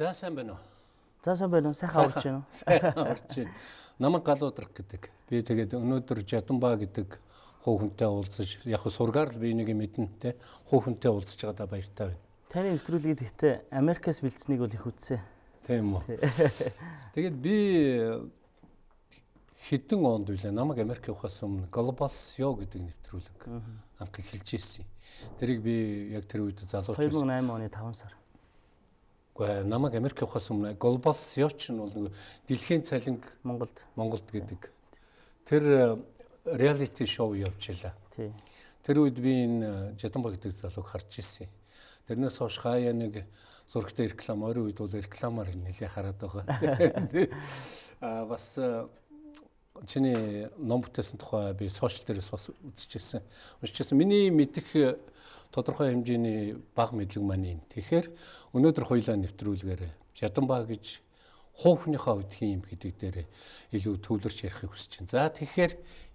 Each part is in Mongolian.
За сайн байна уу? За сайн байна уу? Сайхан орж байна уу? Сайхан орж байна. Намаг галуудрах гэдэг. Би тэгээд өнөөдөр Жадамбаа гэдэг хуу хүнтэй уулзаж яг сургаар л би нэг мэднэ те хуу хүнтэй уулзаж байгаадаа баяртай байна. Таны нэвтрүүлгийг гэхдээ Америкаас бэлдсэнийг бол их үзсэн. Тийм үү. Тэгээд би хэдэн онд үлээ намайг Америк явахаас өмнө Global SEO гэдэг нэвтрүүлэг анх эхэлж ирсэн. Тэрийг би яг тэр үед залууч 2008 оны 5 сар. Намайг Америк явахаас өмнө SEO ч нь бол нэг дэлхийн цалинг Монголд Монголд гэдэг. Тэр реалити шоу явж илаа. Тэр үед би энэ Жадамба гэдэг залууг харж ирсэн. Тэрнээс хойш хаяа нэг зургтай реклам ойрын үед бол рекламаар нэлээ хараад байгаа. Аа бас чиний ном бүтээсэн тухай би сошиал дээрээс бас үзчихсэн. Уншижсэн. Миний мэдих тодорхой хэмжээний баг мэдлэг маань юм. Тэгэхээр өнөөдөр хоёлаа нэвтрүүлгээр Жадамба гэж хуухныхаа үдхийн юм гэдэг дээр илүү төвлөрч ярихыг хүсэж байна. За тэгэхээр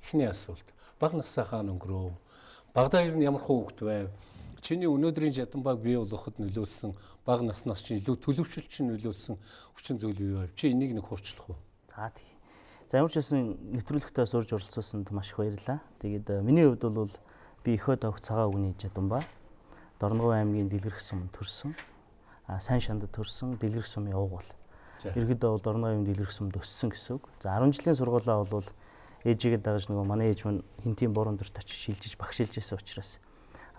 эхний асуулт. Баг насаахаа өнгөрөө. Багада ер нь ямар хуухт байв? Чиний өнөөдрийн Жадамбаг бий болгоход нөлөөлсөн баг наснаас чинь илүү төлөвшөлт чинь нөлөөлсөн хүчин зүйл юу вэ? Чи энийг нэг хуурчлах уу? За тий. За ямар ч байсан нэвтрүүлэгтээ сурж оролцуулсанд маш их баярлалаа. Тэгээд э, миний хувьд бол би ихөд авах цагаан үгний жадамба Дорногов аймгийн Дэлгэрэх сум төрсөн. А сайн шандад төрсөн Дэлгэрэх сумын уугуул. Ерөнхийдөө бол Дорногов аймгийн Дэлгэрэх сумд өссөн гэсэн үг. За 10 жилийн сургуулаа бол ээжигээ дагаж нөгөө манай ээж минь хинтийн борон дөрт очиж шилжиж багшилж байсан учраас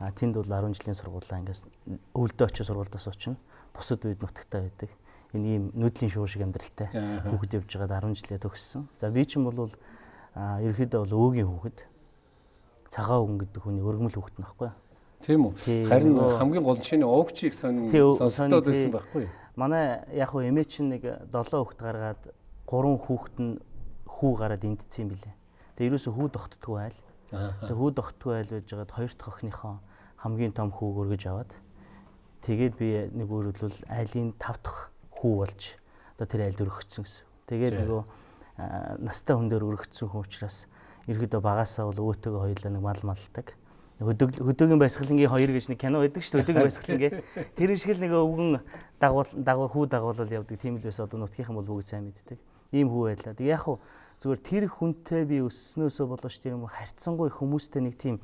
а тэнд бол 10 жилийн сургуулаа ингээс өвөлдөө очиж сургуульдаас очино. Бусад үед нутагтаа байдаг энэ ийм нүүдлийн шуу шиг амьдралтай хүүхэд явж байгаад 10 жилээ төгссөн. За би чинь бол ерөөхдөө бол өөгийн хүүхэд. Цагаан өвгөн гэдэг хүний өргөмөл хүүхэд нөхгүй. Тийм үү. Харин хамгийн гол нь шинэ овчийг сонирхолтой байсан байхгүй юу? Манай яг хуу эмээ чинь нэг 7 хүүхэд гаргаад 3 хүүхэд нь хүү гараад эндцсэн юм билээ. Тэгээ ерөөсө хүү тогтдгүй айл. Тэгээ хүү тогтдгүй айл байж байгаад хоёр дахь охиныхоо хамгийн том хүүг өргөж аваад тэгээд би нэг өөрөлдвөл айлын 5 дахь хүү болж одоо тэр айлд өргөгдсөн гэсэн. Тэгээд нөгөө настай хүн дээр өргөгдсөн хүн учраас ерөөдөө багасаа бол өөтөөгөө хоёулаа нэг мал малдаг. Хөдөг хөдөөгийн баясгалангийн хоёр гэж нэг кино байдаг шүү дээ. Хөдөөгийн баясгалангийн. Тэр шиг л нэг өвгөн дагуул дагуу хүү дагуулал явдаг. Тийм л байсан одоо нутгийнхан бол бүгд сайн мэддэг. Ийм хүү байлаа. Тэг яг хуу зүгээр тэр хүнтэй би өснөөсөө болооч тэр юм харьцангуй хүмүүстэй нэг тийм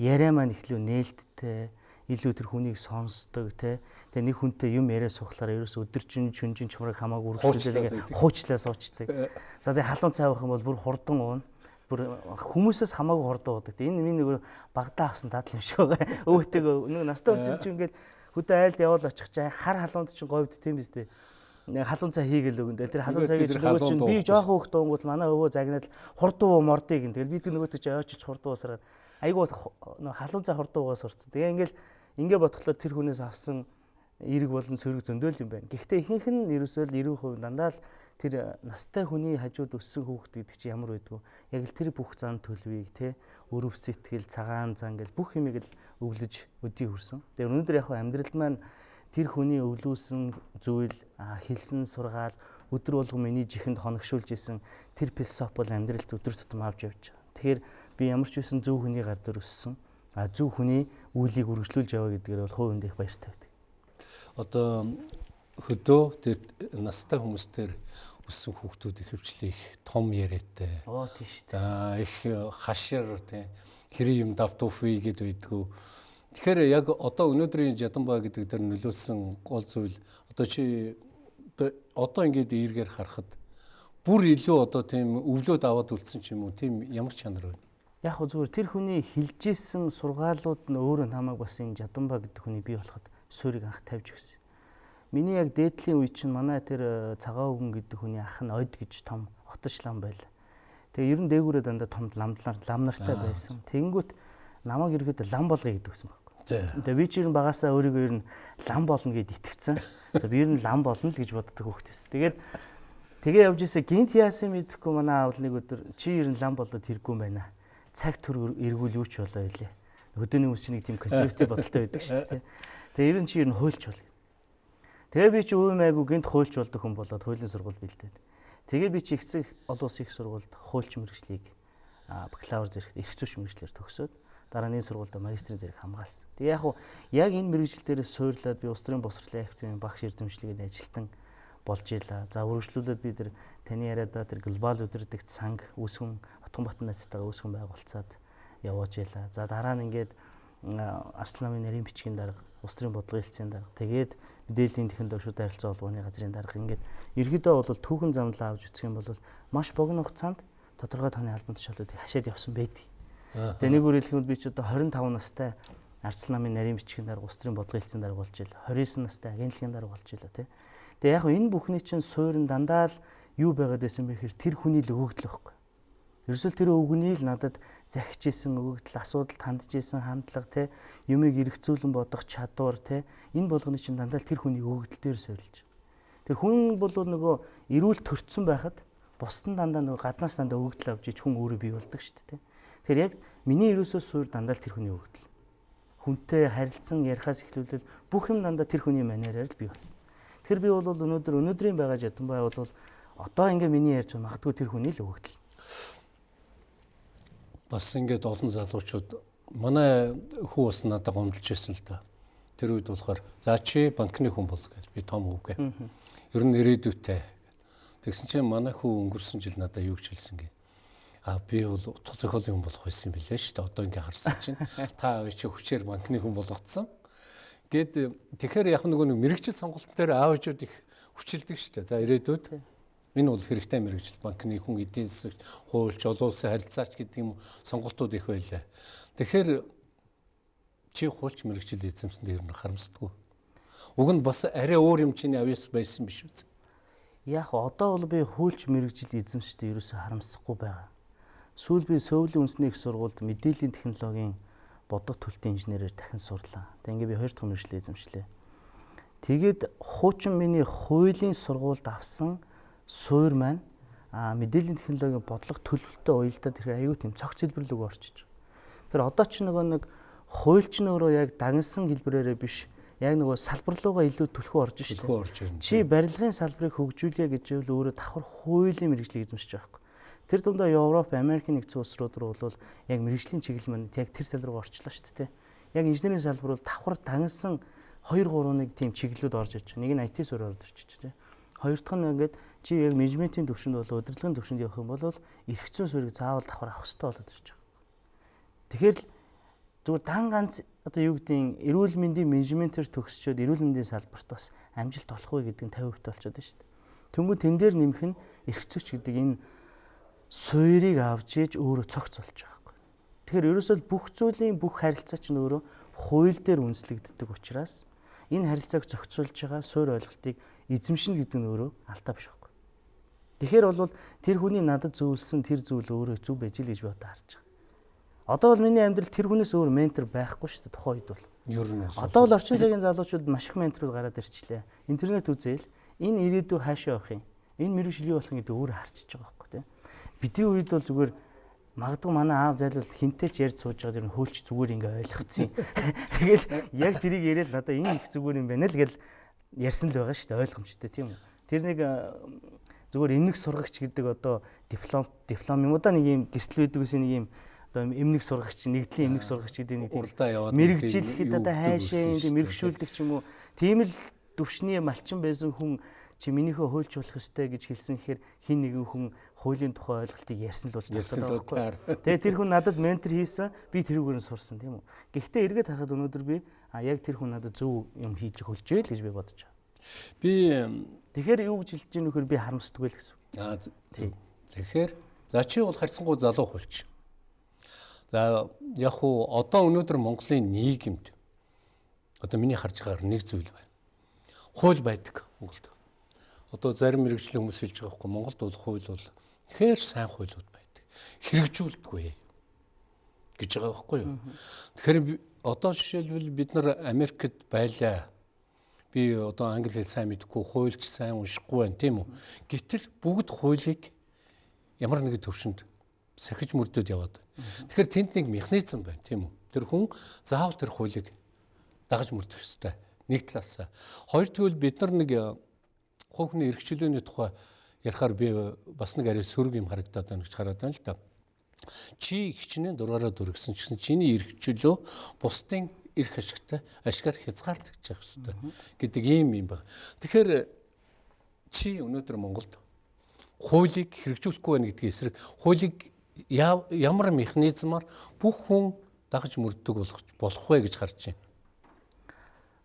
яриа маань ихлүү нээлттэй илүү тэр хүнийг сонсдог те тэгээ нэг хүнтэй юм яриа сухлаар ерөөс өдөржин чүнжин чумраг хамаагүй үргэлжлүүлээ хуучлаа суучдаг. За тэгээ халуун цай авах юм бол бүр хурдан уун бүр хүмүүсээс хамаагүй хурдан уудаг. Энэ миний нэг багтаа авсан дадал юм шиг байгаа. Өвөтэйгөө нэг настай үчин чи ингээд хөдөө айлд явал очих чаа хар халуунд чинь говьд тийм биз дээ нэг халуун цай хийгээл өгөн. Тэр халуун цайг чинь нөгөө чинь би жоохон хөхт өнгөт манай өвөө загнаад хурдуу мордыг гин. Тэгэл би тэр нөгөөтэй чи ойчиж хурдуу уусараад айгуу халуун цай хурдуу угаас сурцсан. Тэгээ ингээл ингээ бодглоо тэр хүнээс авсан эрг болон сөрөг зөндөөл юм байна. Гэхдээ ихэнх нь ерөөсөө л 90% дандаа л тэр настай хүний хажууд өссөн хүүхэд гэдэг чинь ямар байдгүй. Яг л тэр бүх зан төлөвийг те өрөв сэтгэл цагаан зан гэл бүх юмыг л өвлөж өдий хүрсэн. Тэгээ өнөөдөр яг амьдралд маань тэр хүний өвлүүлсэн зүйл хэлсэн сургаал өдөр болгон миний жихэнд хоногшуулж исэн тэр философи бол амьдралд өдөр тутам авч явж байгаа. Тэгэхээр би ямар ч үсэн зөв хүний гар дээр өссөн. А зөв хүний үйлийг үргэлжлүүлж яваа гэдгээр бол хувь хүнд их баяртай байдаг. Одоо хөдөө тэр настай хүмүүстэр өссөн хүүхдүүд ихэвчлэн их том яриатай. Оо тийш. За их хашир тий хэрэг юм давтууфи гэд байдгүй Тэгэхээр яг одоо өнөөдрийн Жадамба гэдэг дээр нөлөөлсөн гол зүйл одоо чи одоо ингээд эргээр харахад бүр илүү одоо тийм өвлөөд аваад үлдсэн ч юм уу тийм ямар чанар байна? Яг хөө зүгээр тэр хүний хилжсэн сургаалууд нь өөрөө намайг бас энэ Жадамба гэдэг хүний бий болоход суурийг анх тавьж өгсөн. Миний яг дээдлийн үе чинь манай тэр э, цагаан өвгөн гэдэг хүний ах нь ойд гэж том оточ лам байл. Тэгээ ер нь дээгүүрээ дандаа том ламдлаар лам нартай байсан. Тэнгүүт намайг ерөөдөө лам болгоё гэдэг гэсэн байна. Тэгээ би ч ер нь багасаа өөрийгөө ер нь лам болно гэд итгэцэн. За би ер нь лам болно л гэж боддог хүүхдээс. Тэгээд тэгээ явж ирсэ гинт яасан мэдэхгүй манай аав нэг өдөр чи ер нь лам болоод хэрэггүй юм байна. Цаг түр эргүүл юу ч болоо илээ. Хөдөөний хүмүүс нэг тийм консерватив бодолтой байдаг шүү дээ. Тэгээ ер нь чи ер нь хуйлч бол. Тэгээ би чи өвөө майгу гинт хуйлч болдог хүн болоод хуулийн сургууль бэлдээд. Тэгээ би чи ихцэг олон улсын их сургуульд хуульч мэрэгжлийг бакалавр зэрэгт эрх зүйч мэрэгчлэр төгсөөд дараа нь сургуульд магистрийн зэрэг хамгаалсан. Тэгээ яг уу яг энэ мэрэгжил дээрээс суурлаад би улс төрийн босрлын активын багш эрдэмшлигэд ажилтан болж ийлаа. За үргэлжлүүлээд би тэр таны яриада тэр глобал өдөрдөгт санг үүсгэн Отгон Батн найзтайгаа үүсгэн байгуулцаад явуулж ийлаа. За дараа нь ингээд Арс намын нарийн бичгийн дарга, улс төрийн бодлогын хэлтсийн дарга, тэгээд мэдээллийн технологи шууд харилцаа холбооны газрын дарга ингээд ерөөдөө бол түүхэн замлаа авч үсэх юм бол маш богино хугацаанд тодорхой тооны албан тушаалуудыг хашаад явсан байдаг. Тэгээ нэг үгээр хэлэхэд би ч одоо 25 настай Арц намын нарийн бичгийн дарга улс төрийн бодлогын хэлтсийн дарга болж ил 29 настай агентлагийн дарга болж ила тий. Тэгээ яг энэ бүхний чинь суурин дандаа л юу байгаад байсан бэ гэхээр тэр хүний л өгөгдөл байхгүй. Ерөөсөл тэр өвгөний л надад захиж исэн өгөгдөл асуудал хандж исэн хандлага те юмыг эргцүүлэн бодох чадвар те энэ болгоны чинь дандаа тэр хүний өгөгдөл дээр суурилж. Тэр хүн бол нөгөө эрүүл төрцсөн байхад бусд нь дандаа нөгөө гаднаас дандаа өгөгдөл авч ич хүн өөрөө бий болдог шүү дээ те. Тэгэхээр яг миний ерөөсөө суур дандаа тэр хүний өгдөл. Хүнтэй харилцан ярихаас эхлүүлэл бүх юм дандаа тэр хүний манераар л бий болсон. Тэгэхээр би бол өнөөдөр өнөөдрийн байгаа жадамбай бол одоо ингээ миний ярьж байгаа магадгүй тэр хүний л өгдөл. Бас ингээд олон залуучууд манай хүү бас надад гомдолж ирсэн л да. Тэр үед болохоор за чи банкны хүн бол гэж би том хүүгээ. Ер нь ирээдүйтэй. Тэгсэн чинь манай хүү өнгөрсөн жил надад юу гэж хэлсэн гээ а би бол утга зохиолын хүн болох байсан юм билээ шүү дээ. Одоо ингээ харсан чинь та чи хүчээр банкны хүн болгоцсон. Гэт тэгэхээр яг нөгөө нэг мэрэгчл сонголтын дээр аав ээжүүд их хүчилдэг шүү дээ. За ирээдүйд энэ бол хэрэгтэй мэрэгжил банкны хүн эдийн засагч, хуульч, олон улсын харилцаач гэдэг юм сонголтууд их байлаа. Тэгэхээр чи хуульч мэрэгжил эзэмсэн дээр нь харамсдаггүй. Уг нь бас арай өөр юм чиний авьяас байсан биш үү? Яг одоо бол би хуульч мэрэгжил эзэмшдэг ерөөсө харамсахгүй байгаа. Сүүл би Сөүлийн үндэсний их сургуульд мэдээллийн технологийн бодох төлтийн инженерээр дахин сурлаа. Тэг ингээ би хоёр дахь мэргэжлээ эзэмшлээ. Тэгээд хуучин миний хуулийн сургуульд авсан суур маань мэдээллийн технологийн бодлого төлөвлөлтөд уялдаад тэр аюу тийм цогц хэлбэр рүү орчиж. Тэр одоо ч нөгөө нэг хуульч нь өөрөө яг дагнсан хэлбэрээрээ биш яг нөгөө салбар руугаа илүү төлхөө орж шүү дээ. Чи барилгын салбарыг хөгжүүлье гэж бол өөрөө давхар хуулийн мэрэгжлийг эзэмшиж байгаа байхгүй. Тэр дундаа Европ, Америк нэгдсэн улс руу бол яг мэрэгжлийн чиглэл маань яг тэр тал руу орчлоо шүү дээ. Яг инженерийн салбар бол давхар дагнсан 2 3 нэг тийм чиглэлүүд орж иж. Нэг нь IT суурь орж иж тээ. Хоёр дахь нь ингээд чи яг менежментийн төвшөнд бол удирдлагын төвшөнд явах юм бол эргэцэн суурийг заавал давхар авах хэрэгтэй болоод ирж байгаа. Тэгэхээр л зүгээр дан ганц одоо юу гэдгийг эрүүл мэндийн менежментээр төгсчөөд эрүүл мэндийн салбарт бас амжилт олох вэ гэдэг нь 50% болчиход байна шүү дээ. Тэнгүү тэн дээр нэмэх нь эргэцүүч гэдэг энэ суурийг авч иж өөрөө цогц болж байгаа байхгүй. Тэгэхээр ерөөсөө бүх зүйлийн бүх харилцаа чинь өөрөө хууль дээр үндэслэгддэг учраас энэ харилцааг зохицуулж байгаа суур ойлголтыг эзэмшнэ гэдэг нь өөрөө алдаа биш. Тэгэхээр бол тэр хүний надад зөвлөсөн тэр зүйл өөрөө зөв байж л гэж би одоо харж байгаа. Одоо бол миний амьдрал тэр хүнээс өөр ментор байхгүй шүү дээ тухайн үед бол. Ер нь одоо бол орчин цагийн залуучууд маш их менторууд гараад ирчлээ. Интернет үзээл энэ ирээдүй хаашаа явах юм? Энэ мэрэгжил юу болох юм гэдэг өөрөө харчиж байгаа байхгүй тийм. Бидний үед бол зүгээр магадгүй манай аав зайлвал хинтэй ч ярьж сууж байгаа дэр нь хөөлч зүгээр ингээ ойлгоцсон. Тэгэл яг тэрийг яриад надаа энэ их зүгээр юм байна л гэл ярьсан л байгаа шүү дээ ойлгомжтой тийм үү. Тэр нэг зүгээр эмнэг сургагч гэдэг одоо диплом диплом юм уу да нэг юм гэртэл байдаг гэсэн нэг юм одоо эмнэг сургагч нэгдлийн эмнэг сургагч гэдэг нэг тийм мэрэгжил одоо хайшаа тийм мэрэгшүүлдэг ч юм уу тийм л төвшний малчин байсан хүн чи минийхөө хуульч болох ёстой гэж хэлсэн гэхээр хин нэгэн хүн хуулийн тухай ойлголтыг ярьсан л болж байна. Тэгээ тэр хүн надад ментор хийсэн, би тэрүүгээр нь сурсан тийм үү. Гэхдээ эргээд харахад өнөөдөр би а яг тэр хүн надад зөв юм хийж хөлж ийл гэж би бодож байгаа. Би тэгэхээр юу гэж хэлж ийм нөхөр би харамсдаг л гэсэн. Аа тийм. Тэгэхээр за чи бол харьцангуй залуу хуульч. За яг уу одоо өнөөдөр Монголын нийгэмд одоо миний харж байгаагаар нэг зүйл байна. Хууль байдаг Монголд одоо зарим мэрэгжлийн хүмүүс хэлж байгаа байхгүй Монголд бол хууль бол ихээр сайн хуулиуд байдаг. Хэрэгжүүлдэггүй гэж байгаа байхгүй юу. Тэгэхээр одоо жишээлбэл бид нар Америкт байлаа. Би одоо англи хэл сайн мэдгүй, хуульч сайн уншихгүй байна тийм үү. Гэтэл бүгд хуулийг ямар нэгэн төвшөнд сахиж мөрдөд яваад. Тэгэхээр тэнд нэг механизм байна тийм үү. Тэр хүн заавал тэр хуулийг дагаж мөрдөх ёстой. Нэг талаас. Хоёр тэгвэл бид нар нэг хувийн эрхчлөөний тухай ярихаар би бас нэг арай сөрөг юм харагдаад байна гэж хараад байна л да. чи хичнээн дураараа дүргсэн ч гэсэн чиний эрх чөлөө бусдын эрх ашигтай ашгаар хязгаарлагдаж явах хэрэгтэй гэдэг ийм юм байна. Тэгэхээр чи өнөөдөр Монголд хуулийг хэрэгжүүлэхгүй байна гэдгийн эсрэг хуулийг ямар механизмаар бүх хүн дагаж мөрддөг болох болох вэ гэж харж байна.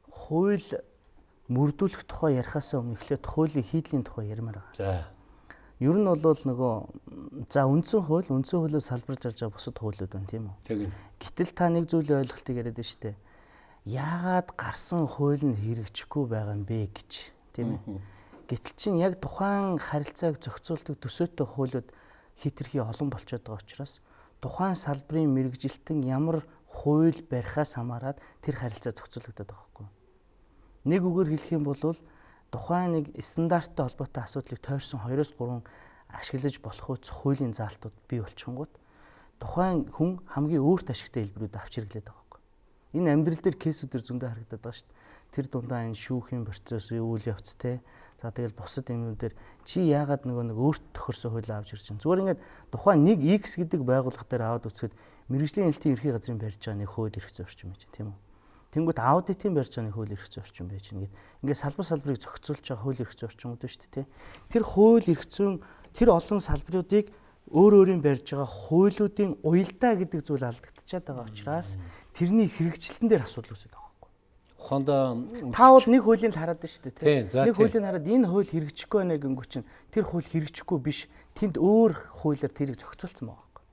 Хууль мөрдүүлэх тухай ярихаас өмнө эхлээд хуулийн хийдлийн тухай ярмаар байгаа. За. Ер нь бол нөгөө за үндсэн хууль үндсэн хуулиас салбарж гарч байгаа бусад хуулиуд байна тийм үү? Тийм. Гэтэл та нэг зүйлийн ойлголтыг яриад байна шүү дээ. Яагаад гарсан хууль нь хэрэгжихгүй байгаа юм бэ гэж тийм ээ? Гэтэл чин яг тухайн харилцааг зохицуулдаг төсөөтэй хуулиуд хитрхи олон болчиход байгаа учраас тухайн салбарын мэрэгжилтэн ямар хууль барихаас хамаарат тэр харилцаа зохицуулагдаад байгаа юу? Нэг үгээр хэлэх юм бол тухайн нэг стандарттай холбоотой асуудлыг тойрсон 2-3 ашиглаж болох үс хуулийн заалтууд бий болчихгонгууд тухайн хүн хамгийн өөрт ашигтай хэлбэрүүд авч хэрэглээд байгаа байхгүй. Энэ амьдрал дээр кейсүүдэр зөндөө харагдаад байгаа шүү дээ. Тэр дундаа энэ шүүхийн процесс, үйл явц те. За тэгэл бусад юмнуудэр чи яагаад нөгөө нэг өөрт тохирсон хуулийг авч ирж байна. Зүгээр ингээд тухайн нэг X гэдэг байгууллага дээр аваад үзэхэд мэрэгжлийн хэлтийн ерхий газрын барьж байгаа нэг хууль эрх зөрчим байж тийм үү. Тэнгүүт аудитын барьж байгаа хууль эрх зүйн орчин байж гэнэ. Ингээд салбар салбарыг зохицуулж байгаа хууль эрх зүйн байна шүү дээ. Тэр хууль эрх зүйн тэр олон салбаруудыг өөр өөрийн барьж байгаа хуулиудын уялдаа гэдэг зүйл алдагдчихад байгаа учраас тэрний хэрэгжилтэн дээр асуудал үүсэж байгаа байхгүй. Ухаандаа та бол нэг хуулийн хараад байна шүү дээ. Нэг хуулийн хараад энэ хууль хэрэгжихгүй байна гэнгүү чинь тэр хууль хэрэгжихгүй биш. Тэнд өөр хуулиар тэрийг зохицуулсан байгаа байхгүй.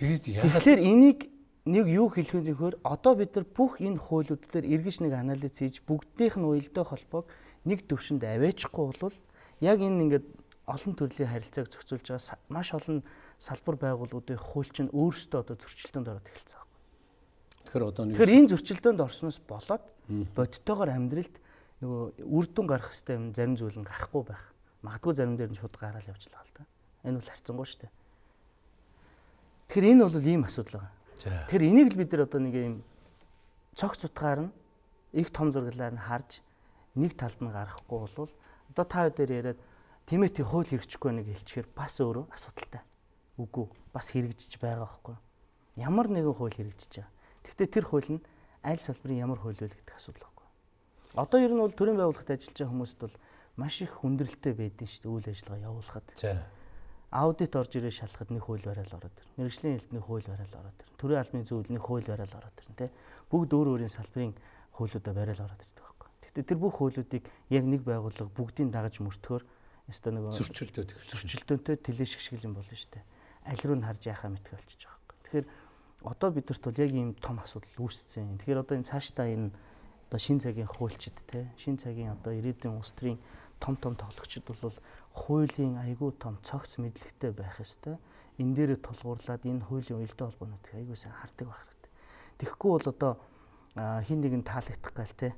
Тэгээд яагаад Тэгэхээр энийг нэг юу хэлэх вэ гэхээр одоо бид нар бүх энэ хуулиуд дээр эргэж нэг анализ хийж бүгднийх нь уялдаа холбоог нэг төвшөнд аваачихгүй бол яг энэ ингээд олон төрлийн харилцааг зохицуулж байгаа маш олон салбар байгууллагуудын хууль чинь өөрсдөө одоо зөрчилдөөнд ороод эхэлсэн байна. Тэгэхээр одоо нэг Тэгэхээр энэ зөрчилдөөнд орсноос болоод бодтойгоор амьдралд нөгөө үр дүн гарах хэвээр зарим зүйл нь гарахгүй байх. Магадгүй зарим дээр нь шууд гараал явжлаа л да. Энэ бол харцсангүй шүү дээ. Тэгэхээр энэ бол ийм асуудал байгаа. Тэгэхээр энийг л бид нар одоо нэг юм цогц утгаар нь их том зураглаар нь харж нэг талд нь гарахгүй бол одоо та хоёр дээр яриад Тимоти хууль хэрэгжихгүй нэг хэлчихээр бас өөрөө асуудалтай. Үгүй бас хэрэгжиж байгаа байхгүй. Ямар нэгэн хууль хэрэгжиж байгаа. Гэхдээ тэр хууль нь аль салбарын ямар хууль вэ гэдэг асуудал байхгүй. Одоо ер нь бол төрийн байгууллагад ажиллаж байгаа хүмүүст бол маш их хүндрэлтэй байдэн шүү дээ үйл ажиллагаа явуулахад. Аудит орж ирээ шалахад нэг хууль барайл ороод ирнэ. Мэргэжлийн хэлтний хууль барайл ороод ирнэ. Төрийн албаны зөвлөлийн хууль барайл ороод ирнэ, тэ. Бүгд өөр өөрийн салбарын хуулиудаа барайл ороод ирдэг байхгүй. Гэхдээ тэр бүх хуулиудыг яг нэг байгууллага бүгдийг дагаж мөртгөхөөр яста нэг зөрчилдөөд зөрчилдөөнтэй тэлээ шигшгэл юм болно шүү дээ. Аль руу нь харж яхаа мэдгүй болчихж байгаа байхгүй. Тэгэхээр одоо бидэрт бол яг ийм том асуудал үүсцэн. Тэгэхээр одоо энэ цаашдаа энэ одоо шин цагийн хуульчид те шин цагийн одоо ирээдүйн улс төрийн том том тоглогчид бол хуулийн айгүй том цогц мэдлэгтэй байх ёстой. Энэ дээр тулгуурлаад энэ хуулийн уялдаа холбоонуудыг айгүй сайн хардаг байх хэрэгтэй. Тэгэхгүй бол одоо хин нэг нь таалагдах гал те.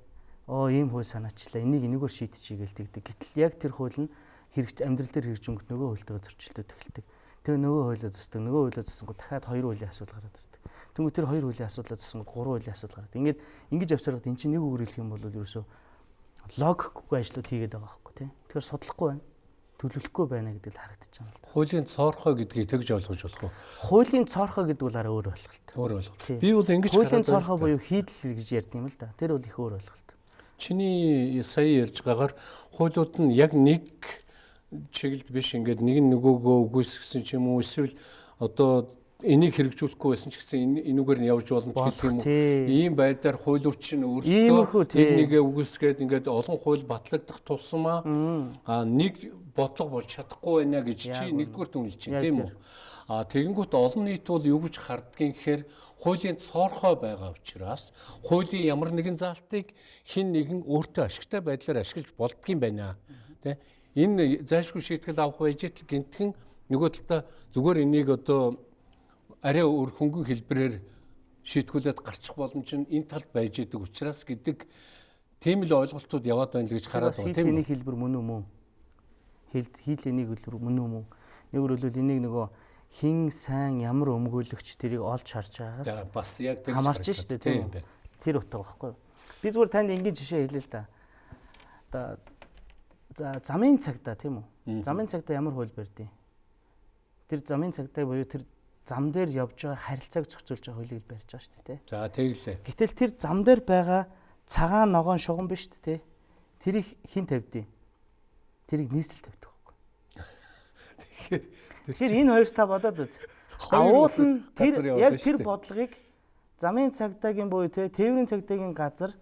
Оо ийм хууль санаачлаа. Энийг энэгээр шийдчихье гээл тэгдэг. Гэтэл яг тэр хууль нь хэрэгж амьдрал дээр хэрэгж өнгөт нөгөө хуультайгаа зөрчилдөд эхэлдэг. Тэгээ нөгөө хуулиа засдаг. Нөгөө хуулиа засангууд дахиад хоёр хуулийн асуудал гараад ирдэг. Тэнгүү тэр хоёр хуулийн асуудлаа засангууд гурван хуулийн асуудал гараад. Ингээд ингэж явсараад эн чинь нэг үгээр хэлэх юм бол ерөөсөө логикгүй ажлууд хийгээд байгаа тий. Тэгэхээр судлахгүй байна төлөвлөхгүй байна гэдэг л харагдаж байна л да. Хуулийн цоорхоо гэдгийг тэгж ойлгож болох уу? Хуулийн цоорхоо гэдэг бол арай өөр ойлголт. Өөр ойлголт. Би бол ингэж хуулийн цоорхоо буюу хийдэл гэж ярьд юм л да. Тэр бол их өөр ойлголт. Чиний сая ярьж байгаагаар хуулиуд нь яг нэг чиглэлд биш ингээд нэг нь нөгөөгөө үгүйсгсэн ч юм уу эсвэл одоо энийг хэрэгжүүлэхгүй байсан ч гэсэн энүүгээр нь явж болно ч гэх юм уу. Ийм байдлаар хуулиуч нь өөрсдөө нэгэ үгүйсгээд ингээд олон хууль батлагдах тусмаа а нэг бодлого болж чадахгүй байна гэж чи нэгдүгээр дүнлж чинь тийм үү. А тэгэнгүүт олон нийт бол юу гэж харддгийг гэхээр хуулийн цоорхой байгаа учраас хуулийн ямар нэгэн заалтыг хин нэгэн өөртөө ашигтай байдлаар ашиглаж болдгийм байна. Тэ энэ зайлшгүй шийтгэл авах байж л гинтхэн нөгөө талаа зүгээр энийг одоо арай өөр хөнгөн хэлбэрээр шийтгүүлээд гарчих боломж нь энэ талд байж идэг учраас гэдэг тийм л ойлголтууд яваад байна л гэж хараад байна тийм үү? хэлбэр мөн үү? Хэл хийлэнийг хэлбэр мөн үү? Нэгөр хэлбэл энийг нөгөө хин сайн ямар өмгөөлөгч тэрийг олж харж байгаас бас яг тэгж хамаарч штэ тийм үү? Тэр утга байхгүй. Би зүгээр танд энгийн жишээ хэлээ л да. Одоо за замын цагта тийм үү? Замын цагта ямар хууль барьдیں۔ тэр замын цагдаа буюу тэр зам дээр явж байгаа харилцааг зохицуулж байгаа хуулийг барьж байгаа шүү дээ. За тэглээ. Гэтэл тэр зам дээр байгаа цагаан ногоон шугам биш шүү дээ. Тэрийг хин тавьдیں۔ Тэрийг нийслэл тавьдаг байхгүй. Тэгэхээр тэгэхээр энэ хоёр та бодоод үз. Ауул нь тэр яг тэр бодлогыг замын цагдаагийн буюу те тээврийн цагдаагийн газар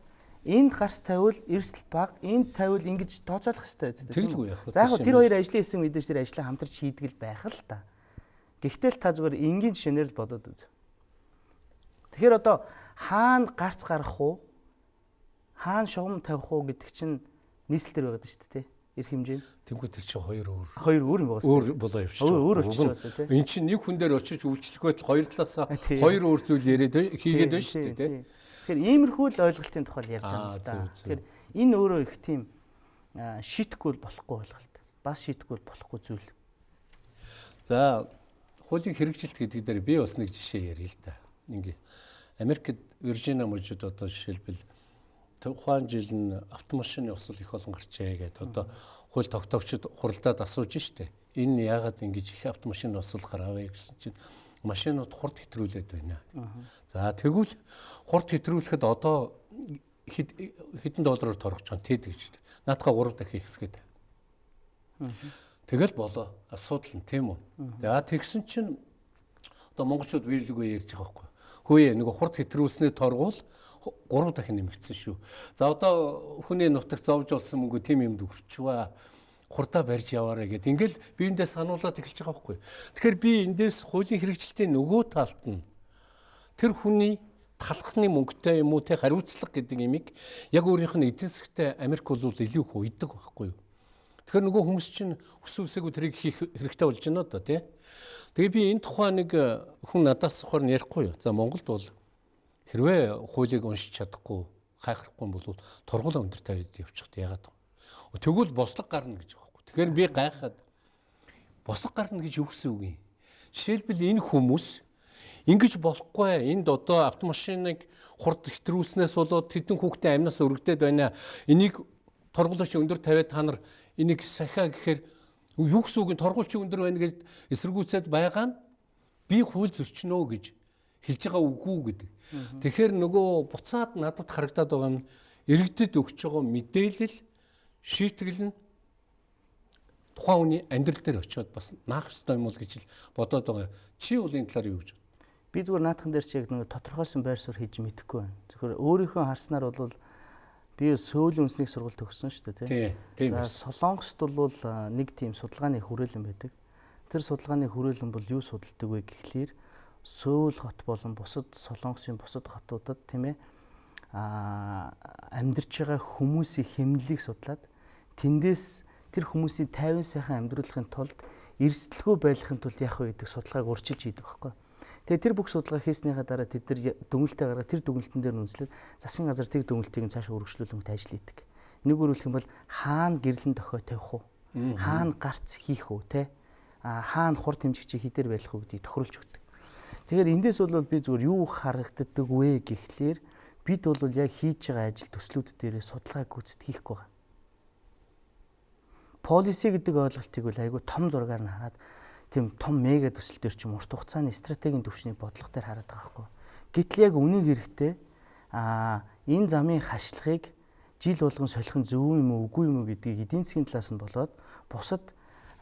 энд гарс тавиул эрсдэл баг энд тавиул ингэж тооцоолох хэрэгтэй үстэй. Тэгэлгүй яах вэ? За яг тэр хоёр ажлын хэсэг мэдээж тэр ажлаа хамтарч хийдэг л байх л та. Гэхдээ л та зүгээр энгийн жишээнээр л бодоод үз. Тэгэхээр одоо хаана гарц гарах уу? Хаана шугам тавих уу гэдэг чинь нийслэлээр байгаад шүү дээ, тэ? Ирэх хэмжээ. Тэнгүү тэр чинь хоёр өөр. Хоёр өөр юм байна. Өөр болоо явчих. Өөр өөр болчих байна тэ. Энд чинь нэг хүн дээр очиж үйлчлэх байтал хоёр талаасаа хоёр өөр зүйл яриад хийгээд байна шүү дээ, тэ? Тэгэхээр иймэрхүү л ойлголтын тухай ярьж байгаа юм да. Тэгэхээр энэ өөрөө их тийм шийтггүй болохгүй ойлголт. Бас шийтггүй болохгүй зүйл. За хуулийн хэрэгжилт гэдэг дээр би бас нэг жишээ ярил л да. Ингээ Америкт Виржиниа мужид одоо жишээлбэл тухайн жил нь автомашины усал их олон гарчээ гэдэг одоо хууль тогтоогчид хуралдаад асууж штэ. Энэ яагаад ингэж их автомашины усал гараавэ гэсэн чинь машинууд хурд хэтрүүлээд байна. За тэгвэл хурд хэтрүүлэхэд одоо хэдэн доллараар торгож байгаа тэд гэж. Наадхаа 3 дахин хэсгээд. Тэгэл болоо. Асуудал нь тийм үү. За тэгсэн чинь одоо монголчууд биелэггүй ярьж байгаа байхгүй. Хөөе нэг хурд хэтрүүлснээр торгуул 3 дахин нэмэгдсэн шүү. За одоо хүний нутагт зовж болсон мөнгө тийм юмд өрчваа хурдаа барьж яваарэ гэд ингээл биендээ сануулад эхэлж байгаа байхгүй. Тэгэхээр би эндээс хуулийн хэрэгжилтийн нөгөө талд нь тэр хүний талхны мөнгөтэй юм уу те хариуцлага гэдэг имийг яг өөрийнх нь эдийн засгтай Америк бол илүү их уйдаг байхгүй юу? Тэгэхээр нөгөө хүмүүс чинь өсвөсэйгүү тэрийг хийх хэрэгтэй болж байна одоо тий. Тэгээ би энэ тухай нэг э, хүн надаас сухаар ярихгүй юу. За Монголд бол хэрвээ хуулийг уншиж чадахгүй гайхахгүй бол тургуулаа өндөр тавиад явчихд яагаад вэ? Тэгвэл бослог гарна гэж байгаа байхгүй. Тэгэхээр би гайхаад бослог гарна гэж юу гэсэн үг юм? Жишээлбэл энэ хүмүүс ингэж болохгүй энд одоо автомашиныг хурд хэтрүүлснээс болоод тэдэн хүүхдээ амнаас өргөдөд байна. Энийг тургуулаач өндөр тавиад та нар энийг сахиа гэхээр юу гэсэн үг нь торгуулчин өндөр байна гэж эсэргүүцээд байгаа нь би хууль зөрчнөө гэж хэлж байгаа үгүй гэдэг. Тэгэхээр нөгөө буцаад надад харагдаад байгаа нь иргэдэд өгч байгаа мэдээлэл шийтгэл нь тухайн хүний амьдрал дээр очиод бас наах ёстой юм уу гэж бодоод байгаа. Чи бол энэ талаар юу гэж бод? Би зүгээр наадхан дээр чи яг нөгөө тодорхойсон байр суурь хийж мэдэхгүй байна. Зөвхөн өөрийнхөө харснаар бол Би сөүлийн үндэсний сургууль төгссөн шүү дээ тийм. За Солонгост бол нэг тийм судалгааны хүрээлэн байдаг. Тэр судалгааны хүрээлэн бол юу судалдаг вэ гэхлээр Сөүл хот болон бусад Солонгосын бусад хотуудад тийм ээ а амьдарч байгаа хүмүүсийн хэмнэлийг судлаад тэндээс тэр хүмүүсийн 50 сайхан амьдруулахын тулд эрсдэлгүй байхын тулд яах вэ гэдэг судалгааг урьдчилж хийдэг байхгүй. Тэгээ тэр бүх судалгаа хийснийхаа дараа тэд нар дүнэлтээ гаргаад тэр дүнэлтэн дээр үнслээд засгийн газар тэг дүнэлтийг цаашаа үргэлжлүүлэнгөт ажил хийдэг. Нэг өөрөлдөх юм бол хаана гэрлэн дохой тавих уу? Хаана гарц хийх үү те? А хаана хурд хэмжигчийг хідэр байх уу гэдгийг тохируулж өгдөг. Тэгэхээр эндээс бол би зүгээр юу харагддаг вэ гэхлээр бид бол яг хийж байгаа ажил төслүүд дээрээ судалгаа гүйцэтгэх хийхгүй байгаа. Полиси гэдэг ойлголтыг бол айгүй том зургаар нь хараад тийм том мега төсөл төр чим урт хугацааны стратегийн төвчний бодлого төр хараад байгаа хгүй. Гэтэл яг үнийг хэрэгтэй а энэ замын хашлахыг жил болгон солих нь зөв юм уу үгүй юм уу гэдгийг эдийн засгийн талаас нь болоод бусад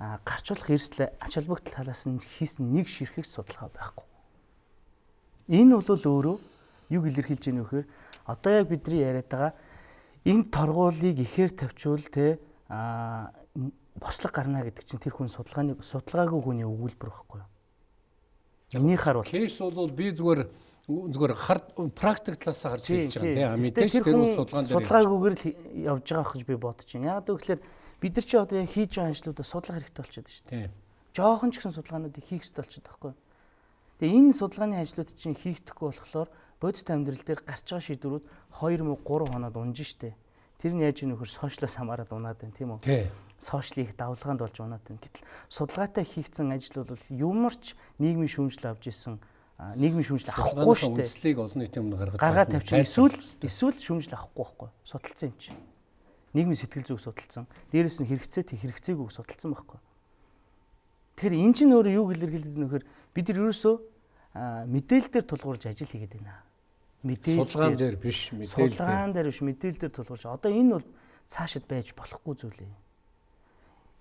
гарчуулах эрсдэл ач холбогдол талаас нь хийсэн нэг ширхэг судалгаа байхгүй. Энэ бол өөрөө юу илэрхийлж байгаа нөхөр одоо яг бидний яриад байгаа энэ торгуулийг ихээр тавьчвал те бослог гарна гэдэг чинь тэр хүн судалгааны судалгаагүй хүний өгүүлбэр байхгүй юу? Энийхэр бол кейс бол би зүгээр зүгээр хар практик талаас харж хэлж байгаа тийм мэдээж тэр бол судалгаан дээр судалгаагүйгээр л явж байгаа гэж би бодож байна. Яг гэвэл бид нар чи одоо яг хийж байгаа ажлуудаа судлах хэрэгтэй болчиход шүү дээ. Жохон ч гэсэн судалгаануудыг хийх хэрэгтэй болчиход байхгүй юу? Тэгээ энэ судалгааны ажлууд чинь хийгдэхгүй болохоор бодит амьдрал дээр гарч байгаа шийдвэрүүд 2 мө 3 хоноод унж штэ. Тэр нь яаж нөхөр сошиалоос хамаарад унаад байна тийм үү? Сошиалыг давлгаанд болж унаад байна. Гэтэл судалгаатай хийгдсэн ажил бол юмарч нийгмийн шүүмжлэл авч исэн нийгмийн шүүмжлэл авахгүй шүү дээ. Үндэслийг олон нийтийн өмнө гаргаад гаргаад тавьчих. Эсвэл эсвэл шүүмжлэл авахгүй байхгүй. Судалсан юм чинь. Нийгмийн сэтгэл зүг судалсан. Дээрээс нь хэрэгцээ тэг хэрэгцээгүйг судалсан байхгүй. Тэгэхээр эн чинь өөрөө юу илэрхийлдэг нөхөр бид нар ерөөсөө мэдээлэл дээр тулгуурж ажил хийгээд байна. Мэдээлэл судалгаан дээр биш мэдээлэл. Судалгаан дээр биш мэдээлэл дээр тулгуурж. Одоо энэ бол цаашид байж болохгүй зүйл юм.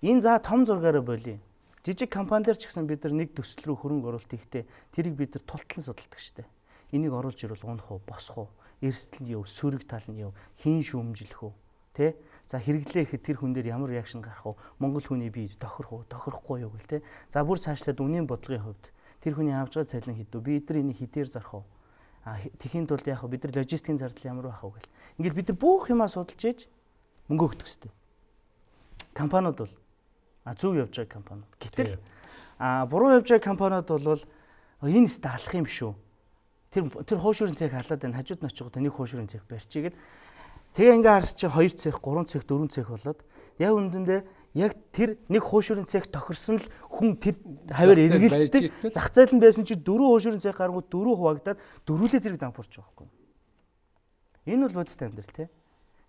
Энэ за том зургаараа болиё. Жижиг компанидэр ч гэсэн бид нар нэг төсөл рүү хөрөнгө оруулалт хийхдээ тэрийг бид нар тултлан судалдаг штеп. Энийг оруулж ирвэл унах уу, босох уу, эрсдэл нь юу, сөрөг тал нь юу, хийн шүүмжлэх үү, тэ? За хэрэглээ ихэд тэр хүн дээр ямар реакшн гарах уу? Монгол хүний бие тохирох уу, тохирохгүй юу гэл тэ. За бүр цаашлаад үнийн бодлогын хувьд тэр хүний авч байгаа цалин хэд вэ? Бид нар энийг хэдээр зарах уу? А тэхийн тулд яг бид нар логистикийн зардал ямар байх вэ гэл. Ингээл бид нар бүх юмаа судалж ээж мөнгө өгдөг хэвчтэй. Компаниуд бол зөв явж байгаа компаниуд. Гэтэл а буруу явж байгаа компаниуд бол энэ сте алах юм шүү. Тэр тэр хуушурын цэг халаад байна. Хажууд нь очиход нэг хуушурын цэг барьчихгээд тэгээ ингээ харс чи 2 цэг, 3 цэг, 4 цэг болоод яг үндэндээ яг тэр нэг хуушурын цэг тохирсон л хүн тэр хавар эргэлддэг. Зах зээл нь байсан чи дөрөв хуушурын цэг гарангууд дөрөв хуваагдаад дөрвөлээ зэрэг дампуурч байгаа байхгүй. Энэ бол бодит амьдрал тий.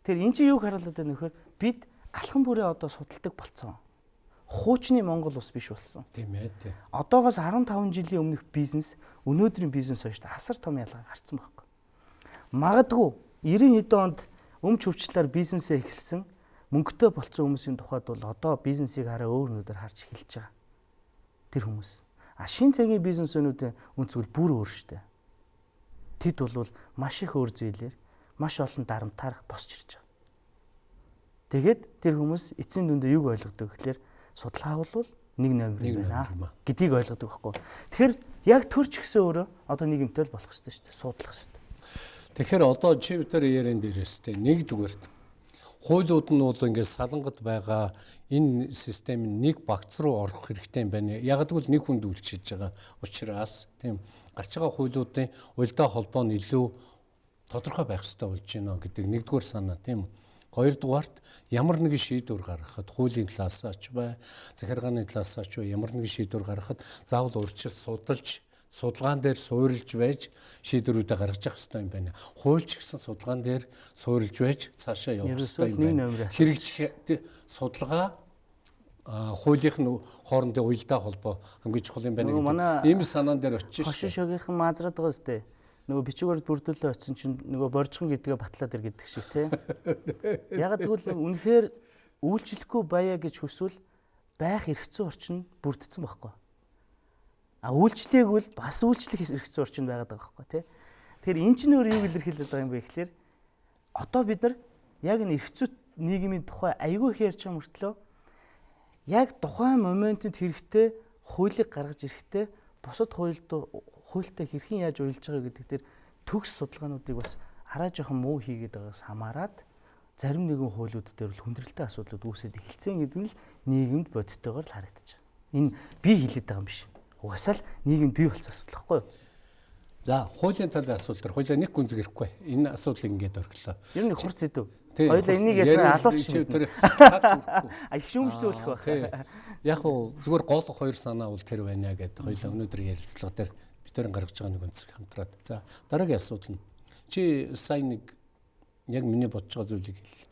Тэр эн чинь юг харуулдаг нөхөр бид алхан бүрээ одоо судалдаг болцсон хуучны Монгол ус биш болсон. Тийм ээ тий. Одоогоос 15 жилийн өмнөх бизнес өнөөдрийн бизнес хоёрт асар том ялгаа гарцсан байхгүй. Магадгүй 90 хэдэн онд өмч хөвчлөөр бизнесээ эхэлсэн мөнгөтэй болцсон хүмүүсийн тухайд бол одоо бизнесийг хараа өөр нүдээр харж эхэлж байгаа. Тэр хүмүүс. А шин цагийн бизнесүүнүүдийн үнцгэл бүр өөр штэ. Тэд бол маш их өөр зүйлээр маш олон дарамтаар босч ирж байгаа. Тэгээд тэр хүмүүс эцсийн дүндээ юг ойлгодог гэхээр судалгаа бол нэг номер байна гэдгийг ойлгодог байхгүй. Тэгэхээр яг төрч гисэн өөрөө одоо нийгэмтэй л болох хэрэгтэй шүү дээ. Судлах хэрэгтэй. Тэгэхээр одоо чи бид нар яриан дээрээс тэ нэгдүгээр хуулиуд нь бол ингээд салангат байгаа энэ систем нэг багц руу орох хэрэгтэй юм байна. Яг гэвэл нэг хүнд үйлчилж байгаа учраас тийм гарч байгаа хуулиудын уялдаа холбоо нь илүү тодорхой байх хэрэгтэй болж байна гэдэг нэгдүгээр санаа тийм үү. Хоёрдугаарт ямар нэгэн шийдвэр гаргахад хуулийн талаас ч бай, захиргааны талаас ч бай ямар нэгэн шийдвэр гаргахад заавал урьдчилан судалж судалгаан дээр суурилж байж шийдвэрүүдээ гаргаж явах хэрэгтэй юм байна. Хуульч гэсэн судалгаан дээр суурилж байж цаашаа явах хэрэгтэй юм байна. Хэрэгжих судалгаа хуулийнх нь хоорондын уялдаа холбоо хамгийн чухал юм байна гэдэг. Ийм санаан дээр очиж. Хошин шогийнхан маазраад байгаа сте нөгөө бичгээр бүрдүүлээ очсон чинь нөгөө боржхон гэдгээ батлаад ир гэдэг шиг тий. Яг тэгвэл үнэхээр үйлчлэхгүй баяа гэж хүсвэл байх эрхцэн орчин бүрдсэн байхгүй. А үйлчлээгүүл бас үйлчлэх эрхцэн орчин байгаад байгаа байхгүй тий. Тэгэхээр эн чинь өөр юу илэрхийлээд байгаа юм бэ гэхэлэр одоо бид нар яг энэ эрхцүү нийгмийн тухай айгүй их ярьж байгаа мөртлөө яг тухайн моментод хэрэгтэй хуулийг гаргаж ирэхдээ бусад хуульд хуультай хэрхэн яаж уялж байгаа гэдэг дээр төгс судалгаануудыг бас хараа жоохон муу хийгээд байгаас хамаарат зарим нэгэн хуулиуд дээр л хүндрэлтэй асуудлууд үүсээд эхэлсэн гэдэг нь л нийгэмд бодиттойгоор л харагдаж байна. Энэ би хэлээд байгаа юм биш. Угасаал нийгэмд бий болсон асуудал байхгүй юу? За, хуулийн талын асуудал төр хуулиа нэг гүнзэг ирэхгүй. Энэ асуудлыг ингээд орхилоо. Ер нь хурц идэв. Хоёлаа энийг ясна алуулчих юм. А их шүүмжлүүлэх байх. Яг уу зүгээр гол хоёр санаа бол тэр байна гэдэг. Хоёлаа өнөөдөр ярилцлага дээр дээр гаргаж байгаа нэг өнцөг хамтраад. За дараагийн асуудал нь чи сайн нэг яг миний бодож байгаа зүйлийг хэл.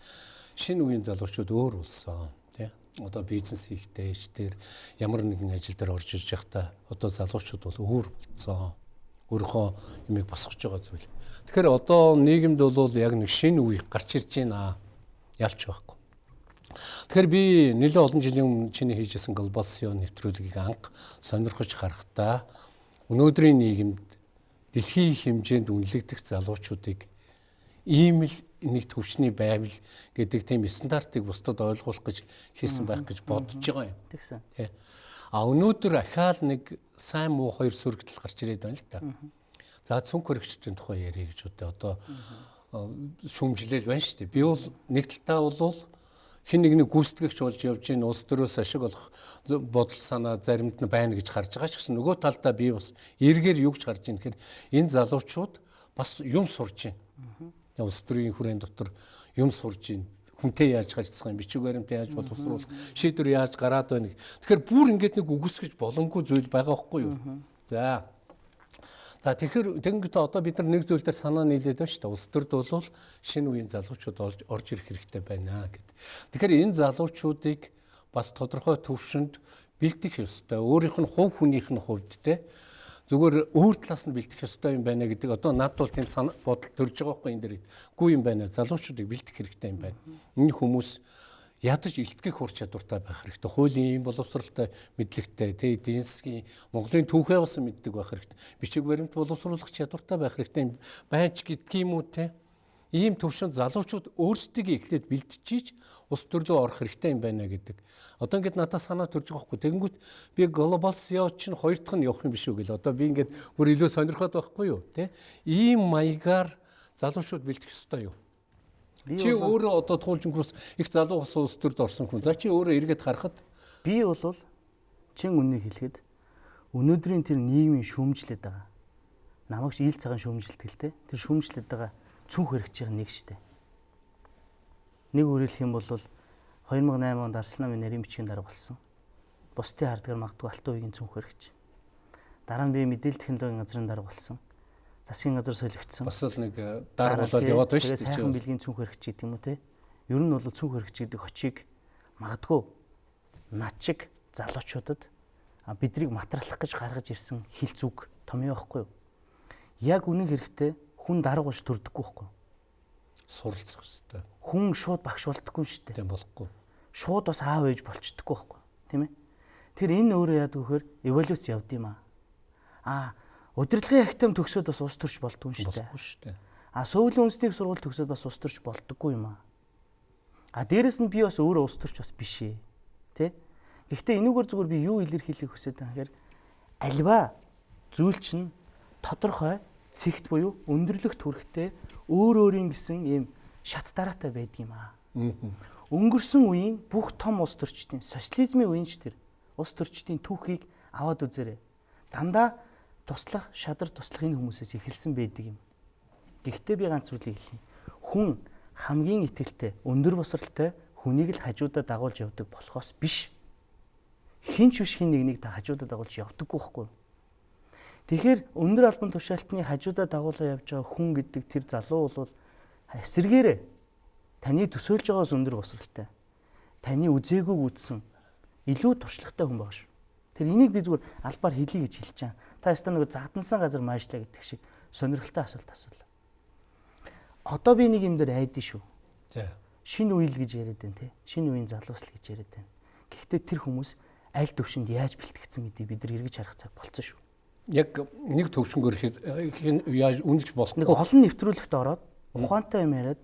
Шинэ үеийн залуучууд өөр болсон тий. Одоо бизнес хийхдээ дээр ямар нэгэн ажил дээр орж ирж байхдаа одоо залуучууд бол өөр болсон. Өөрийнхөө юмыг босгож байгаа зүйл. Тэгэхээр одоо нийгэмд бол яг нэг шинэ үе гарч ирж байна. Ялч байхгүй. Тэгэхээр би нэлээд олон жилийн өмнө чиний хийжсэн глобал SEO нэвтрүүлгийг анх сонирхож харахтаа өнөөдрийн нийгэмд дэлхийн хэмжээнд үнэлэгдэх залуучуудыг ийм л нэг төвчний байвал гэдэг тийм стандартыг бусдад ойлгуулах гэж хийсэн байх гэж бодож байгаа юм. Тэгсэн. Тий. А өнөөдөр ахаал нэг сайн муу хоёр сөргөдөл гарч ирээд байна л да. За цүнх хөрөгчдийн тухай ярих гэж үдэ одоо шүмжлэл байна шүү дээ. Би бол нэг талтаа бол хин нэгний гүйцэтгэгч болж явж ийн улс төрөөс ашиг олох бодол санаа заримд нь байна гэж харж байгаа ч гэсэн нөгөө талдаа би бас эргээр юу гэж харж ийн гэхээр энэ залуучууд бас юм сурж байна. Улс төрийн хүрээнд дотор юм сурж байна хүнтэй яаж гажцах юм бичиг баримтаа яаж боловсруулах шийдвэр яаж гараад байна. Тэгэхээр бүр ингээд нэг үгүйсгэж боломгүй зүйл байгаа байхгүй юу? За За тэгэхээр тэгэнгүүт одоо бид нар нэг зүйл дээр санаа нийлээд байна шүү дээ. Улс төрд бол шинэ үеийн залуучууд орж ирэх хэрэгтэй байна гэд. Тэгэхээр энэ залуучуудыг бас тодорхой төвшөнд бэлдэх ёстой. Өөрийнх нь хувь хүнийх нь хувьд те зүгээр өөр талаас нь бэлдэх ёстой юм байна гэдэг одоо над бол тийм бодол төрж байгаа байхгүй энэ дэр. Гүү юм байна. Залуучуудыг бэлдэх хэрэгтэй юм байна. Энэ хүмүүс ядаж илтгэх ур чадвартай байх хэрэгтэй. Хуулийн юм боловсралтай мэдлэгтэй, тэ эдийн засгийн Монголын түүхээ бас мэддэг байх хэрэгтэй. Бичиг баримт боловсруулах чадвартай байх хэрэгтэй. Байж гэдгийм үү те ийм төвшөнд залуучууд өөрсдөө эхлээд бэлтжиж ус төрлөө орох хэрэгтэй юм байна гэдэг. Одоо ингээд надад санаа төрж байгаа хгүй. Тэгэнгүүт би глобал SEO чинь хоёр дахь нь явах юм биш үү гэл. Одоо би ингээд бүр илүү сонирхоод байхгүй юу, тэ? Ийм маягаар залуучууд бэлтэх ёстой юу? Чи өөрөө одоо туулжингус их залуу ус ус төрд орсон хүн. За чи өөрөө эргээд харахад би бол чин үннийг хэлэхэд өнөөдрийн тэр нийгмийн шүүмжлээд байгаа. Намайг ил цагаан те. Тэр шүүмжлээд байгаа цүнх хэрэгж байгаа нэг штэ. Нэг үрэлэх юм бол 2008 онд Арслан намын нарийн бичгийн дарга болсон. Бусдын хардгаар магадгүй алтан үеийн цүнх хэрэгж. Дараа нь би мэдээлэл технологийн газрын дарга болсон. Засгийн газар солигдсон. Бас л нэг э, дарга болоод яваад байна шүү дээ. Сайхан бэлгийн цүнх хэрэгж гэдэг юм уу те. Ер нь бол цүнх хэрэгж гэдэг хочийг магадгүй над шиг залуучуудад биднийг материалах гэж гаргаж ирсэн хил зүг том юм байхгүй юу? Яг үнэн хэрэгтэй хүн дарга болж төрдөггүй байхгүй суралцах хэрэгтэй. Хүн шууд багш болдоггүй шүү дээ. Тийм болохгүй. Шууд бас аав ээж болчдоггүй байхгүй тийм ээ. Тэр энэ өөрөө яадаг вөхөр эволюц явд юм аа. Аа удирдлагын ахтам төгсөөд бас ус төрч болдгүй шүү дээ. Болохгүй шүү дээ. Аа сөүлийн үндэсний сургууль төгсөөд бас ус төрч болдоггүй юм аа. А дээрэс нь би бас өөрөө ус төрч бас биш ээ. Тэ? Гэхдээ энүүгээр зүгээр би юу илэрхийлэх хүсэж байгаа гэхээр альва зүйл чинь тодорхой цэгт буюу өндөрлөгт хүрэхтэй өөр өөрийн гэсэн ийм шат дараатай байдаг юм аа. Өнгөрсөн үеийн бүх том улс төрчдийн социализмын үеийн ч тэр улс төрчдийн түүхийг аваад үзээрэй. Дандаа туслах, шадар туслах энэ хүмүүсээс эхэлсэн байдаг юм. Гэхдээ би ганц зүйлийг хэлье. Хүн хамгийн ихтгэлтэй, өндөр босралтай хүнийг л хажуудаа дагуулж явдаг болохоос биш. Хинч биш хин нэгнийг та хажуудаа дагуулж явдаггүй байхгүй? Тэгэхээр өндөр албан тушаалтны хажуудаа дагуулаа явж байгаа хүн гэдэг тэр залуу бол эсэргээрээ таны төсөөлж байгаас өндөр босралтай. Таны үзээгүйг үзсэн илүү туршлагатай хүн байгаа шүү. Тэр энийг би зүгээр албаар хэлье гэж хэлж чам. Та ястаа нэг задансан газар maaшлаа гэдэг шиг сонирхолтой асуулт асуулаа. Одоо би нэг юм дээр айдэн шүү. За. Шинэ үйл гэж яриад байна те. Шинэ үеийн залуусл гэж яриад байна. Гэхдээ тэр хүмүүс аль төвшөнд яаж бэлтгэгдсэн гэдгийг бид нар эргэж харах цаг болцсон шүү яг нэг төвшнгөр яаж үнэлж болохгүй. Нэг олон нэвтрүүлэгт ороод ухаантай юм яриад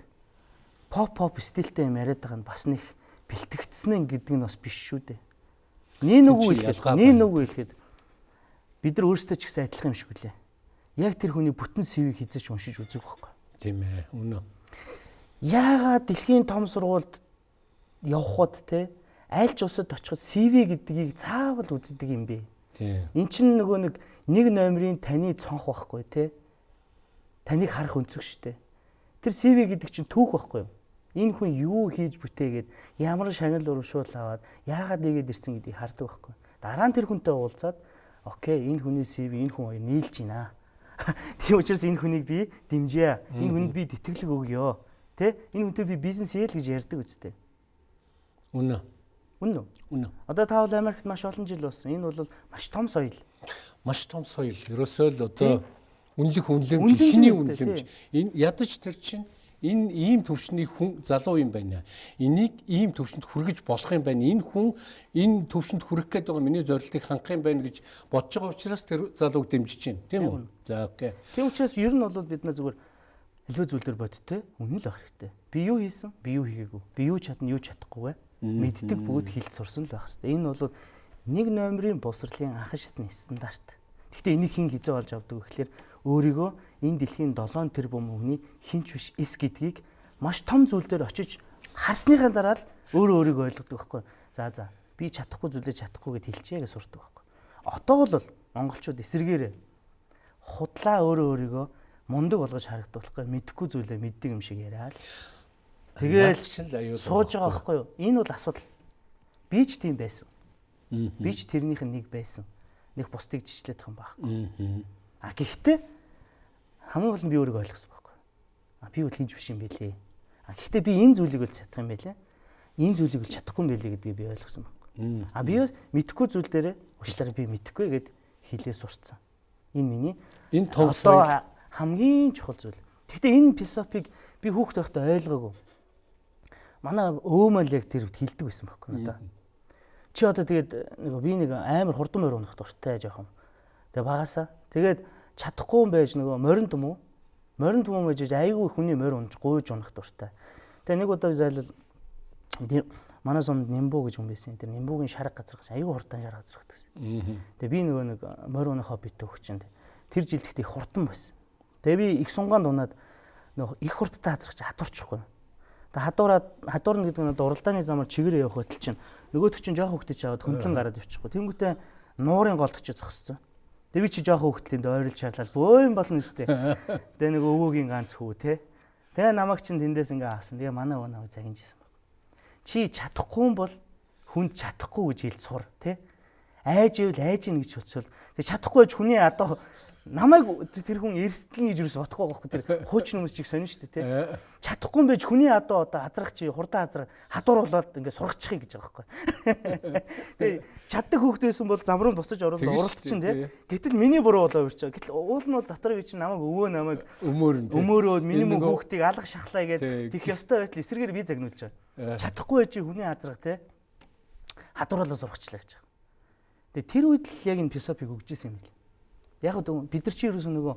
поп поп стилтэй юм яриад байгаа нь бас нэг бэлтгэгдсэн гэдэг нь бас биш шүү дээ. Нин үгүй хэлэхэд нин үгүй хэлэхэд бид нар өөрсдөө ч гэсэн адилхан юм шиг үлээ. Яг тэр хүний бүтэн CV-г хизэж уншиж үзэх байхгүй. Тийм ээ. Үнэ. Яагаад дэлхийн том сургуульд явхад те аль ч улсад очиход CV гэдгийг цаавал үздэг юм бэ? Тийм. Эн чинь нөгөө нэг нэг номерын таны цонх байхгүй те. Таныг харах өнцөг штэ. Тэр CV гэдэг чинь түүх байхгүй юу? Энэ хүн юу хийж бүтээгээд ямар шагнал урамшуул аваад яагаад нэгээд ирсэн гэдгийг хардаг байхгүй. Дараа нь тэр хүнтэй уулзаад окей энэ хүний CV энэ хүн нийлж байна. Тийм учраас энэ хүнийг би дэмжье. Энэ хүнд би тэтгэлэг өгье. Тэ? Энэ хүнтэй би бизнес хийл гэж ярьдаг үстэй. Үнэ. Үнэн үү? Үнэн. Одоо та бол Америкт маш олон жил болсон. Энэ бол маш том соёл. Маш том соёл. Ерөөсөө л одоо үнэлэх үнэлэмж ихний үнэлэмж. Энэ ядаж тэр чинь энэ ийм төвчний хүн залуу юм байна. Энийг ийм төвчөнд хүргэж болох юм байна. Энэ хүн энэ төвчөнд хүрэх гээд байгаа миний зорилтыг хангах юм байна гэж бодож байгаа учраас тэр залууг дэмжиж байна. Тийм үү? За окей. Тийм учраас ер нь бол бид нэ зүгээр илүү зүйлээр бодтой үнэн л байх хэрэгтэй. Би юу хийсэн? Би юу хийгээгүй? Би юу чадна, юу чадахгүй вэ? мэддэг бүгд хэлж сурсан л байх хэвээр. Энэ бол нэг номерын босрлын анхан шатны стандарт. Гэхдээ энийг хэн хизээ олж авдаг вэ гэхээр өөрийгөө энэ дэлхийн 7 тэрбум хүний хинч биш эс гэдгийг маш том зүйл дээр очиж харсныхаа дараа л өөрөө өөрийгөө ойлгодог байхгүй. За за би чадахгүй зүйлээ чадахгүй гэд хэлчихье гэж сурдаг байхгүй. Одоо бол монголчууд эсэргээрээ худлаа өөрөө өөрийгөө мундаг болгож харагдуулахгүй мэдхгүй зүйлээ мэддэг юм шиг яриа л Тэгээл сууж байгаа байхгүй юу? Энэ бол асуудал. Би ч тийм байсан. Би ч тэрнийх нь нэг байсан. Нэг бусдыг жичлэх юм байхгүй. А гэхдээ хамгийн гол нь би өөрийгөө ойлгосон байхгүй. А би бол хийж биш юм байлээ. А гэхдээ би энэ зүйлийг л чадах юм байлээ. Энэ зүйлийг л чадахгүй юм байлээ гэдгийг би ойлгосон байхгүй. А би бас мэдхгүй зүйл дээрээ уучлаарай би мэдхгүй гэд хэлээ сурцсан. Энэ миний энэ одоо хамгийн чухал зүйл. Гэхдээ энэ философиг би хүүхд байхдаа ойлгоогүй. Манай өөмөл яг тэр хэлдэг байсан байхгүй надаа. Чи одоо тэгээд нэг би нэг амар хурдан морь унах дуртай жоохон. Тэгээ багасаа. Тэгээд чадахгүй юм байж нөгөө морин юм уу? Морин юм байж айгүй хүний морь унж гуйж унах дуртай. Тэгээ нэг удаа зайлал манай сумд Нимбу гэж хүн байсан. Тэр Нимбугийн шарга газар гэж айгүй хурдан шарга газар гэсэн. Тэгээ би нөгөө нэг морь унах хоббитэй хөгчөнд тэр жилд ихтэй хурдан байсан. Тэгээ би их сунгаанд унаад нөгөө их хурдтай хазрах чи хатуурчихгүй. Тэгээ хадуураад хадуурна гэдэг нь уралдааны замаар чигээр явах хөтөл чинь нөгөөдөг чинь жоох хөвгтөж аваад хөндлөн гараад ивчихгүй. Тэнгүүтээ нуурын голд очиж зогсцсон. Тэгээ би чи жоох хөвгтлийн ойрол шаарлал бөөм болно өстэй. Тэгээ нэг өвөөгийн ганц хүү те. Тэгээ намайг чин тэндээс ингээ авсан. Тэгээ манай өвөө намайг загинжсэн баг. Чи чадахгүй юм бол хүнд чадахгүй гэж хэл сур те. Айж ивэл айж ийн гэж бодсвол тэгээ чадахгүй гэж хүний одоо намайг тэр хүн эрсдэлнэ гэж юус бодохгүй байхгүй тэр хуучин хүмүүс чиг сонин шүү дээ тий. Чадахгүй байж хүний одоо одоо азрах чи хурдан азрах хадуур болоод ингээ сургачихъя гэж байгаа байхгүй. Тэгээ чаддаг хүүхдээсэн бол зам руу босож орол уралт чинь тий. Гэтэл миний буруу болоо үрч. Гэтэл уул нь бол дотор би чинь намайг өвөө намайг өмөөрн өмөөрөөд миний мөн хүүхдийг алга шахлаа гэж тэх ёстой байтал эсрэгээр би загнуулж байгаа. Чадахгүй байж хүний азрах тий. Хадуурлаа сургачлаа гэж. Тэгээ тэр үед л яг энэ философиг өгч ирсэн юм билээ. Яг бид нар чи ерөөсөө нөгөө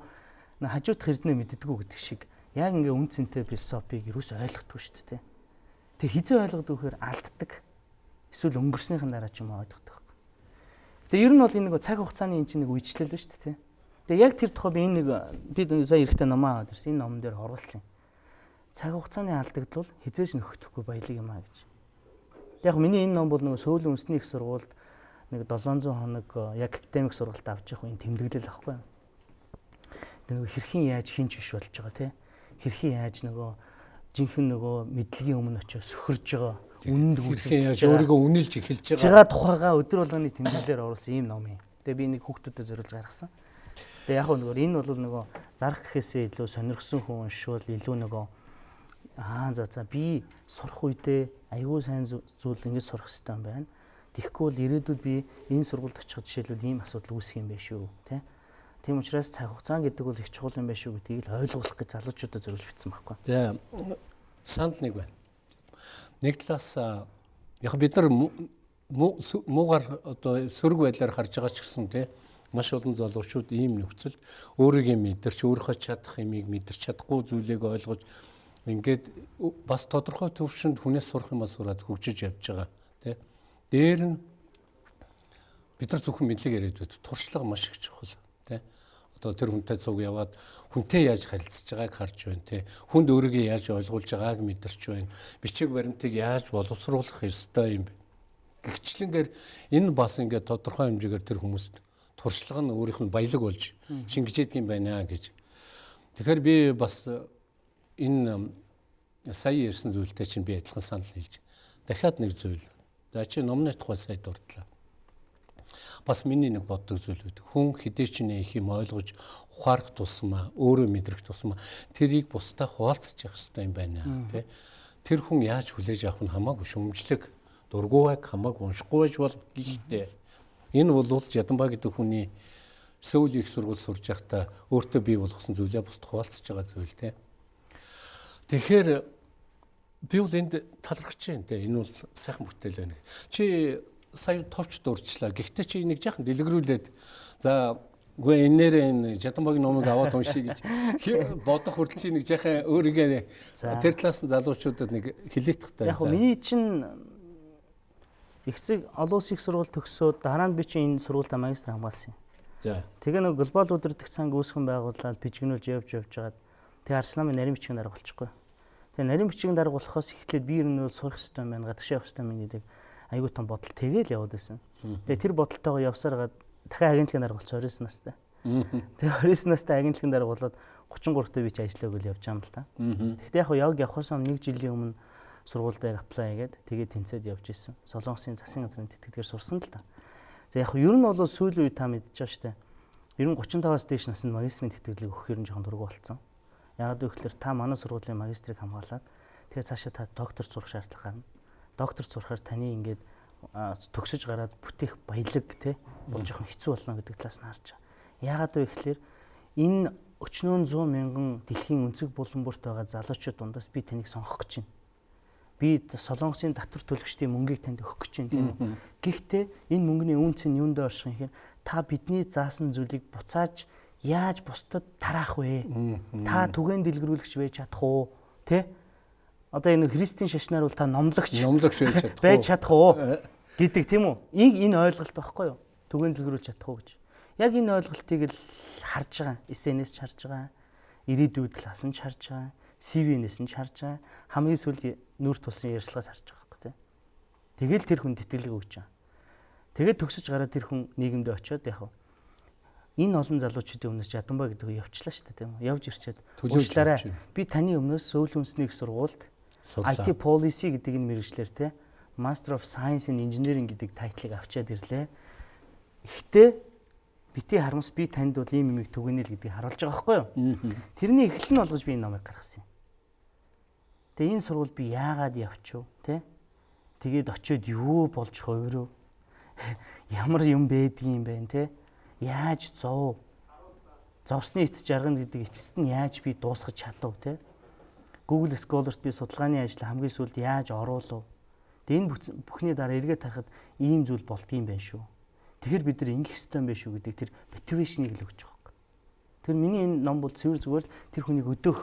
хажуудах эрдэнэ мэддэггүй гэдэг шиг яг ингээ үн цэнтэй философиг ерөөсөө ойлгохгүй шүү дээ. Тэг хизээ ойлгодог вэхээр алддаг. Эсвэл өнгөрснийхэн дараа ч юм ойлгодог. Тэгээ ер нь бол энэ нэг цаг хугацааны энэ чинь нэг үечлэл ба шүү дээ. Тэгээ яг тэр тухай би энэ нэг би сая эрэхтэй номоо аваад ирсэн. Энэ номон дээр оруулсан. Цаг хугацааны алдагдвал хизээш нөхөхгүй баялаг юм а гэж. Яг миний энэ ном бол нөгөө сөүлийн үндэсний их сургуульд нэг 700 хоног э, яг академик сургалт авч явах энэ тэмдэглэл ахгүй. Тэгээ нөгөө хэрхэн яаж хинч биш болж байгаа те. Хэрхэн яаж нөгөө жинхэнэ нөгөө мэдлэгийн өмнө очиж сөхөрж байгаа үнэнд яаж өөрийгөө үнэлж эхэлж байгаа. Жига тухайгаа өдөр болгоны тэмдэглэлээр оруулсан ийм ном юм. Тэгээ би нэг хүүхдүүдэд зориулж гаргасан. Тэгээ яг нөгөө энэ бол нөгөө зарах гэхээсээ илүү сонирхсон хүн уншвал илүү нөгөө аа за за би сурах үедээ аюул сайн зүйл ингэж сурах хэрэгтэй юм байна Тэгэхгүй бол ирээдүйд би энэ сургуульд очиход жишээлбэл ийм асуудал үүсэх юм байх шүү, тэ. Тийм учраас цаг хугацаа гэдэг бол их чухал юм байх шүү гэдгийг л ойлгуулах гэж залуучуудад зориулж бичсэн байхгүй. За санал нэг байна. Нэг талаас яг бид нар муугар одоо сөрөг байдлаар харж байгаа ч гэсэн тий маш олон залуучууд ийм нөхцөлд өөрийгөө мэдэрч өөрийнхөө чадах юмыг мэдэрч чадахгүй зүйлийг ойлгож ингээд бас тодорхой төвшөнд хүнээс сурах юмас сураад хөгжиж явж байгаа тий Дээр нь бид нар зөвхөн мэдлэг яриад байд туршлага маш их чухал тий. Одоо тэр хүнтэй цуг яваад хүнтэй яаж харилцаж байгааг харж байна тий. Хүнд өөрийгөө яаж ойлгуулж байгааг мэдэрч байна. Бичиг баримтыг яаж боловсруулах ёстой юм бэ? Гэгчлэнгээр энэ бас ингээд тодорхой хэмжээгээр тэр хүмүүст туршлага нь өөрийнх нь баялаг болж шингэжээд юм байна гэж. Тэгэхээр би бас энэ сая ярьсан зүйлтэй чинь би адилхан санал хэлж. Дахиад нэг зүйл За чи номны тухай сая дурдлаа. Бас миний нэг боддог зүйл үүд. Хүн хэдий ч нэг юм ойлгож ухаарах тусмаа, өөрөө мэдрэх тусмаа тэрийг бусдаа хуваалцах хэрэгтэй юм байна тий. Тэр хүн яаж хүлээж авах нь хамаагүй шөмжлөг, дургуйг хамаагүй уншихгүй байж бол гэхдээ энэ бол Жаданбаа гэдэг хүний Сөүл их сургууль сурж байхдаа өөртөө бий болгосон зүйлээ бусд хуваалцаж байгаа зүйл тий. Тэгэхээр би бол энд талархаж байна те энэ бол сайхан бүтээл байна. Чи сая товч дурчлаа. Гэхдээ чи нэг жаахан дэлгэрүүлээд за үгүй энээр энэ Жаданбагийн номыг аваад уншия гэж бодох хүртэл чи нэг жаахан өөригөө тэр талаас нь залуучуудад нэг хилээт тахтай. Яг миний чинь ихсэг олон улсын их сургууль төгсөөд дараа нь би чинь энэ сургуультай магистр хамгаалсан юм. За. Тэгээ нэг глобал удирдах цанг үүсгэн байгуулаад бижигнүүлж явж явж байгаад тэгээ Арсланын нарийн бичгийн дарга болчихгүй. Тэгээ нарийн бичгийн дарга болохоос эхлээд би ер нь бол сурах хэрэгтэй байна, гадагш явах хэрэгтэй байна гэдэг айгүй том бодол тэгээл яваад байсан. Тэгээ тэр бодолтойгоо явсаар гад дахиад агентлагийн дарга болчихсон 29 настай. Тэгээ 29 настай агентлагийн дарга болоод 33 таа би ч ажиллааг үл явж байгаа юм л та. Гэхдээ яг яг явахаас өмнө 1 жилийн өмнө сургуультай аплай хийгээд тэгээд тэнцээд явж исэн. Солонгосын засгийн газрын тэтгэдгээр сурсан л та. За яг ер нь бол сүүлийн үе та мэдчихэж штэ. Ер нь 35-аас дээш наснд магистрийн тэтгэлэг өгөх юм жоохон дургу болцсон. Яагаад гэвэл та манай сургуулийн магистрийг хамгаалаад тэгээ цаашаа та доктор сурах шаардлага гарна. Доктор сурахаар таны ингээд төгсөж гараад бүтээх баялаг те бол жоохон хэцүү болно гэдэг талаас нь харж байгаа. Яагаад вэ гэхээр энэ өчнөө 100 мянган дэлхийн өнцөг булан бүрт байгаа залуучууд дундаас би таныг сонгох гэж байна. Би Солонгосын татвар төлөгчдийн мөнгийг танд өгөх гэж байна тийм үү. Гэхдээ энэ мөнгөний үнц нь юунд орших юм хэрэг та бидний заасан зүйлийг буцааж яаж бусдад тараах вэ? Та түгээн дэлгэрүүлэгч байж чадах уу? Тэ? Одоо энэ христийн шашнаар бол та номлогч номлогч байж чадах уу? Уу? гэдэг тийм үү? Энэ ойлголт байхгүй юу? Түгээн дэлгэрүүлж чадах уу гэж. Яг энэ ойлголтыг л харж байгаа. SNS ч харж байгаа. Ирээдүйд л хасан ч харж байгаа. CV-нээс нь ч харж байгаа. Хамгийн сүүлд нүүр тусын ярьцлагаас харж байгаа байхгүй тийм. Тэгэл тэр хүн тэтгэлэг өгч байгаа. Тэгээд төгсөж гараад тэр хүн нийгэмдээ очиод яг энэ олон залуучуудын өмнөөс Ядамбаа гэдэг нь явчлаа шүү дээ тийм үү? Явж ирчээд уучлаарай. Би таны өмнөөс Сөүл үндэсний их сургуульд IT policy гэдэг энэ мэрэгчлэр те Master of Science in Engineering гэдэг тайтлыг авчиад ирлээ. Ихтэй бити харамс би танд бол ийм юмыг түгэнэл гэдгийг харуулж байгаа байхгүй юу? Тэрний эхлэл нь болгож би энэ номыг гаргасан юм. Тэгээ энэ сургууль би яагаад явчихв те? Тэгээд очиод юу болж хувирв? Ямар юм байдгийм бэ те? Яаж зов? Зовсны эц жаргана гэдэг эцэст нь яаж би дуусгах чадав те? Google Scholar-т би судалгааны ажил хамгийн сүүлд яаж оруулав? Тэгээ энэ бүхний дараа эргээд харахад ийм зүйл болдгийм байх шүү. Тэгэхээр бид нар ингэх юм байх шүү гэдэг тэр мотивашныг л өгч байгаа. Тэр миний энэ ном бол цэвэр зүгээр тэр хүнийг өдөөх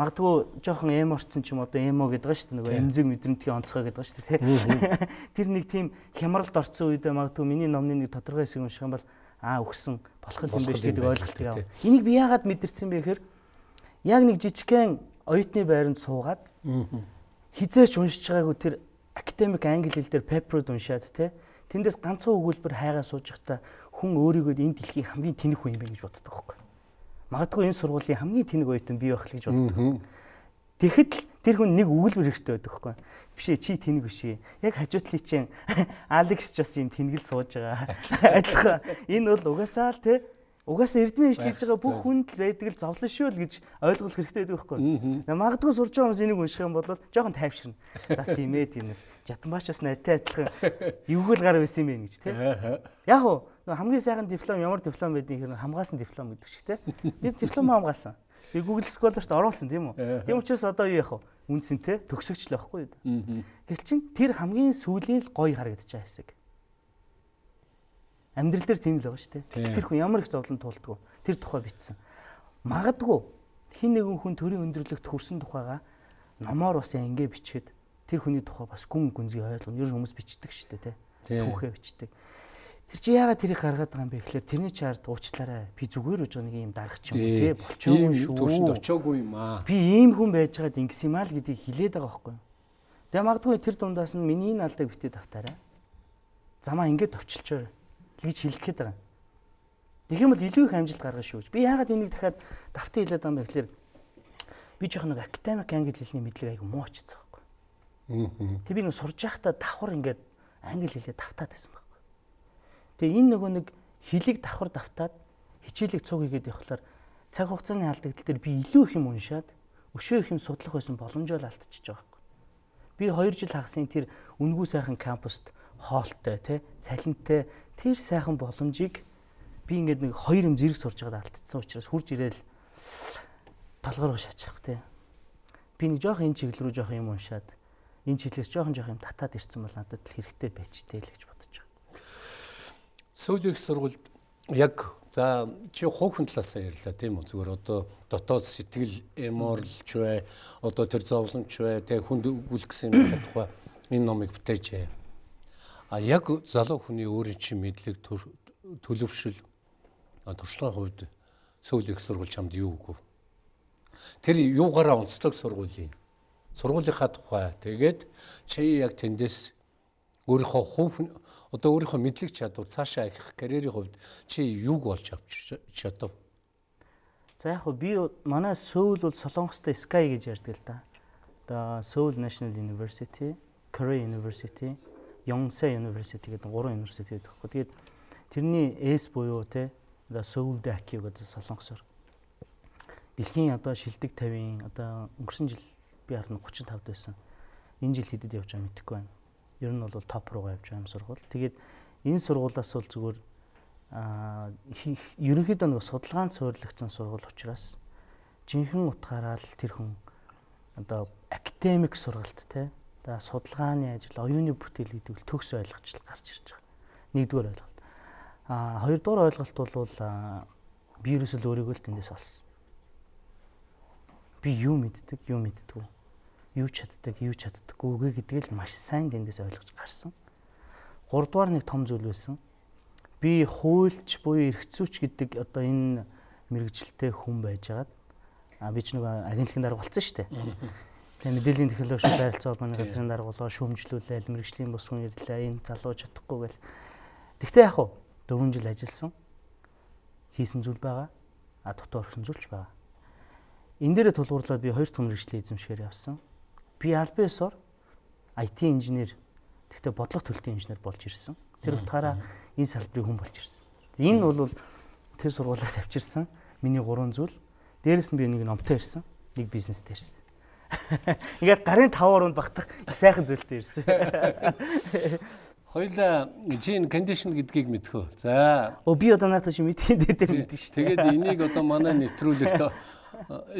магадгүй жоохон эморцсон ч юм одоо эмо гэдэг байгаа шүү дээ нөгөө эмзэг мэдрэмтгийн онцгой гэдэг байгаа шүү дээ тэр нэг тийм хямралд орцсон үедээ магадгүй миний номны нэг тодорхой хэсэг унших юм бол аа өгсөн болох юм биш гэдэг ойлголт яв. Энийг би яагаад мэдэрсэн бэ гэхээр яг нэг жижигхэн оюутны байранд суугаад хизээч уншиж байгаагүй тэр академик англи хэл дээр пеперуд уншаад те тэндээс ганцхан өгүүлбэр хайгаа сууж байхдаа хүн өөрийгөө энэ дэлхийн хамгийн тэнэг хүн юм байна гэж боддог байхгүй Магадгүй энэ сургуулийн хамгийн тэнэг оюутан би байх л гэж боддог. Тэгэхэд л тэр хүн нэг өгүүлбэр хэрэгтэй байдаг хгүй. Биш ээ чи тэнэг биш ээ. Яг хажуутлын чинь Алекс ч бас юм тэнгэл сууж байгаа. Адилхан энэ бол угаасаа л те Угаасаа эрдмийн ижлэж байгаа бүх хүнд л байдаг л зовлон шүү л гэж ойлгох хэрэгтэй байдаг байхгүй. Магадгүй сурч байгаа хүмүүс энийг унших юм бол жоохон тайвширна. За тийм ээ тиймээс. Жатанбаач бас найтай адилхан эвгүүл гар байсан юм байна гэж тий. Яг уу хамгийн сайхан диплом ямар диплом байдгийг хэрэг хамгаасан диплом гэдэг шиг тий. Би диплом хамгаасан. Би Google Scholar-т оруулсан тийм үү. Тийм учраас одоо юу яах вэ? Үнсэнтэй төгсөгч л байхгүй юу? Гэвч чин тэр хамгийн сүүлийн гоё харагдаж байгаа хэсэг амьдрал дээр тийм л байгаа шүү дээ. Тэр хүн ямар их зовлон туулдаг вэ? Тэр тухай бичсэн. Магадгүй хин нэгэн хүн төрийн өндөрлөгт хүрсэн тухайга номоор бас ингэ бичгээд тэр хүний тухай бас гүн гүнзгий ойлгоно. Ер нь хүмүүс бичдэг шүү дээ, тий. Түүхээ бичдэг. Тэр чи яагаад тэрийг гаргаад байгаа юм бэ гэхээр тэрний чарт уучлаарай. Би зүгээр үж байгаа нэг юм дарах ч юм тий. Болчоогүй шүү. Төвшөнд очоогүй юм аа. Би ийм хүн байж байгаад ингэс юм аа л гэдгийг хэлээд байгаа байхгүй юу? Тэгээ магадгүй тэр дундаас нь миний наалдыг битээ давтаарай. Замаа ингэж товчлчоо гэж хэлэх гээд байгаа. Тэгэх юм бол илүү их амжилт гаргана шүү. Би яагаад энийг дахиад давтан хэлээд байгаа юм бэ гэхээр би жоох нэг академик англи хэлний мэдлэг айгу муу очсон байхгүй. Тэг би нэг сурж байхдаа давхар ингээд англи хэлээ давтаад байсан. Тэгээ энэ нөгөө нэг хэлийг давхар давтаад хичээлийг цуг хийгээд явхлаар цаг хугацааны алдагдал дээр би илүү их юм уншаад өшөө их юм судлах байсан боломжоо л алдчихж байгаа байхгүй. Би 2 жил хагасын тэр үнгүү сайхан кампуст хоолтой тий цалинтай тэр сайхан боломжийг би ингээд нэг хоёр юм зэрэг сурж байгаад алдчихсан учраас хурж ирээл толгоор шаачих тий би нэг жоох энэ чиглэл рүү жоох юм уншаад энэ чиглэлээс жоохон жоох юм татаад ирсэн бол надад л хэрэгтэй байж тээ л гэж бодож байгаа. Сүүлийн сургуульд яг за чи хувийн талаасаа ярьлаа тийм үү? Зүгээр одоо дотоод сэтгэл эморлж бай одоо тэр зовлонч бай тэг хүнд үл гэсэн юм тухай энэ номыг бүтээжээ. А яг залуу хүний өөрийн чинь мэдлэг төлөвшил туршлагын хувьд сүүлийн их сургууль чамд юу өгөв? Тэр юугаараа онцлог сургуулийн сургуулийнхаа тухай. Тэгээд чи яг тэндээс өөрийнхөө хувь одоо өөрийнхөө мэдлэг чадвар цаашаа их карьерийн хувьд чи юуг олж авч чадав? За яг би манай Сөүл бол Солонгостой Sky гэж ярьдаг л да. Одоо Seoul National University, Korea University Yonsei University гэдэг гурван университет байдаг хгүй. Тэгээд тэрний S буюу те одоо Seoul Daki гэдэг солонгосоор дэлхийн одоо шилдэг 50-ын одоо өнгөрсөн жил би харна 35-д байсан. Энэ жил хэдэд явж байгаа мэдэхгүй байна. Ер нь бол топ руугаа явж байгаа юм сургууль. Тэгээд энэ сургуулиас бол зүгээр ерөнхийдөө нэг судалгаанд суурилагдсан сургууль учраас жинхэнэ утгаараа л тэр хүн одоо академик сургалт те за судалгааны ажил оюуны бүтээл гэдэг л төгс ойлгочлол гарч ирж байгаа. Нэгдүгээр ойлголт. А хоёрдугаар ойлголт бол би ерөөсөө өөрийгөө л тэндээс олсон. Би юу мэддэг, юу мэддэггүй. Юу чаддаг, юу чаддаггүй гэдгийг л маш сайн тэндээс ойлгож гарсан. Гуравдугаар нэг том зүйл байсан. Би хуульч буюу эрхцүүч гэдэг одоо энэ мэрэгжилтэй хүн байжгаад а би ч нэг агентлагийн дарга болсон шүү дээ. Тэгээ мэдээллийн технологи шүү байралцаа холбооны газрын даргуулаа шүүмжлүүлээл мэрэгжлийн бус хүн ирлээ энэ залуу чадахгүй гэл. Тэгтээ яг уу 4 жил ажилласан хийсэн зүйл байгаа. А дотор орсон зүйлч байгаа. Энэ дээрээ тулгуурлаад би хоёр дахь мэрэгжлийн эзэмшгээр явсан. Би албан ёсоор IT инженер тэгтээ бодлого төлөлтийн инженер болж ирсэн. Тэр утгаараа энэ салбарын хүн болж ирсэн. Энэ бол тэр сургуулиас авчирсан миний гурван зүйл Дээрэс нь би нэг номтой ирсэн. Нэг бизнестэй ирсэн. Ингээд гарын 5 оруунд багтах сайхан зүйлтэй ирсэн. Хоёлаа чинь кондишн гэдгийг мэдхөө. За. Оо би одоо наатаа чи мэдхийн дээр мэдэн шүү. Тэгээд энийг одоо манай нэвтрүүлэгт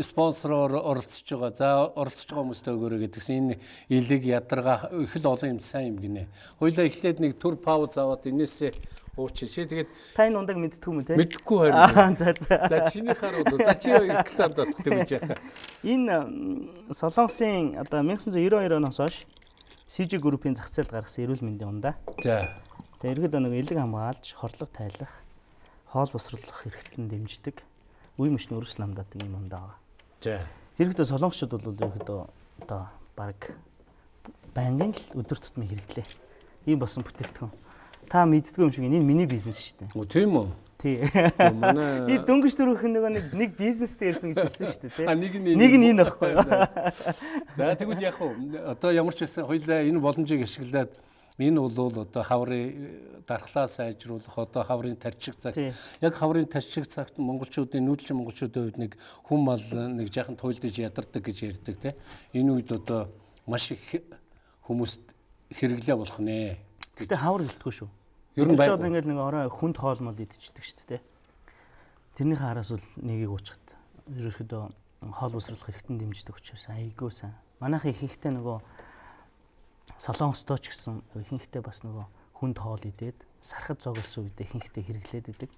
спонсороор оролцож байгаа. За оролцож байгаа хүмүүстээ өгөөрэй гэдгсэн энэ илэг ядарга их л олон юм сайн юм гинэ. Хоёлаа эхлээд нэг төр пауз аваад энээсээ уучин шээ. Тэгээд та энэ ундаг мэдтгүй мө те? Мэдхгүй харин. За за. За чиний харууд за чи гитар дутдаг гэж яхаа. Энэ Солонгосын одоо 1992 оноос хойш CG группийн зах зээлд гаргасан эрүүл мэндийн ундаа. За. Тэгээд ерөөд нэг элэг хамгаалж, хорлог тайлах, хоол босруулах хэрэгтэн дэмждэг үе мөчний өрс ламдадаг юм ундаа байгаа. За. Зэрэгтэй солонгосчууд бол ерөөдөө одоо баг байнгын л өдөр тутмын хэрэглээ. Ийм болсон бүтээгдэхүүн. Та мэддгүй юм шиг энэ миний бизнес шүү дээ. Өө тийм үү? Тий. Манай би дөнгөж дөрөвх нөгөө нэг нэг бизнестэй ирсэн гэж хэлсэн шүү дээ, тий. А нэг нь нэг нь энэ багхгүй. За тэгвэл яг уу одоо ямар ч байсан хоёлаа энэ боломжийг ашиглаад Энэ бол одоо хаврын дархлаа сайжруулах одоо хаврын тарчиг цаг. Яг хаврын тарчиг цагт монголчуудын нүүдэлчин монголчуудын хувьд нэг хүм мал нэг жаахан туйлдж ядардаг гэж ярьдаг тийм. Энэ үед одоо маш их хүмүүст хэрэглээ болох нэ. Гэтэ хавар гэлтгүй шүү. Ер нь байгаад ингээд нэг орой хүнд хоолмол идчихдэг шүү дээ. Тэрнийхээ араас бол нэгийг уучхад ерөөсөдөө хоол босруулах хэрэгтэн дэмждэг учраас айгуу сайн. Манайхын ихэнхдээ нөгөө Солонгосдоо ч гэсэн ихэнхдээ бас нөгөө хүнд хоол идээд сархад зогссон үедээ ихэнхдээ хэрэглээд идэг.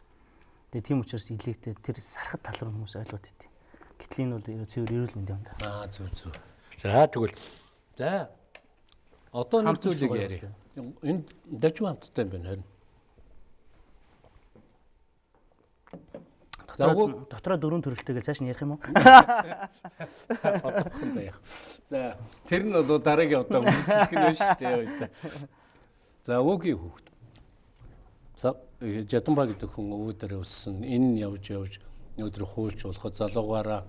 Тэгээ тийм учраас илэгтэй тэр сархад тал руу хүмүүс ойлгоод идэв. Гэтэл энэ бол цэвэр эрүүл мэндийн юм да. Аа зүг зүг. За тэгвэл за одоо нэг зүйлийг яриа. Энд дажгүй хамттай юм байна харин. Дотроо дотроо дөрөв төрөлтэйгээ цааш нь ярих юм уу? Одоохондоо яах. За тэр нь бол дараагийн одоо үйлчлэх нь шүү дээ. За өвгийн хүүхд. За Жадамба гэдэг хүн өвдөр өссөн. Энэ явж явж өдөр хуульч болоход залуугаараа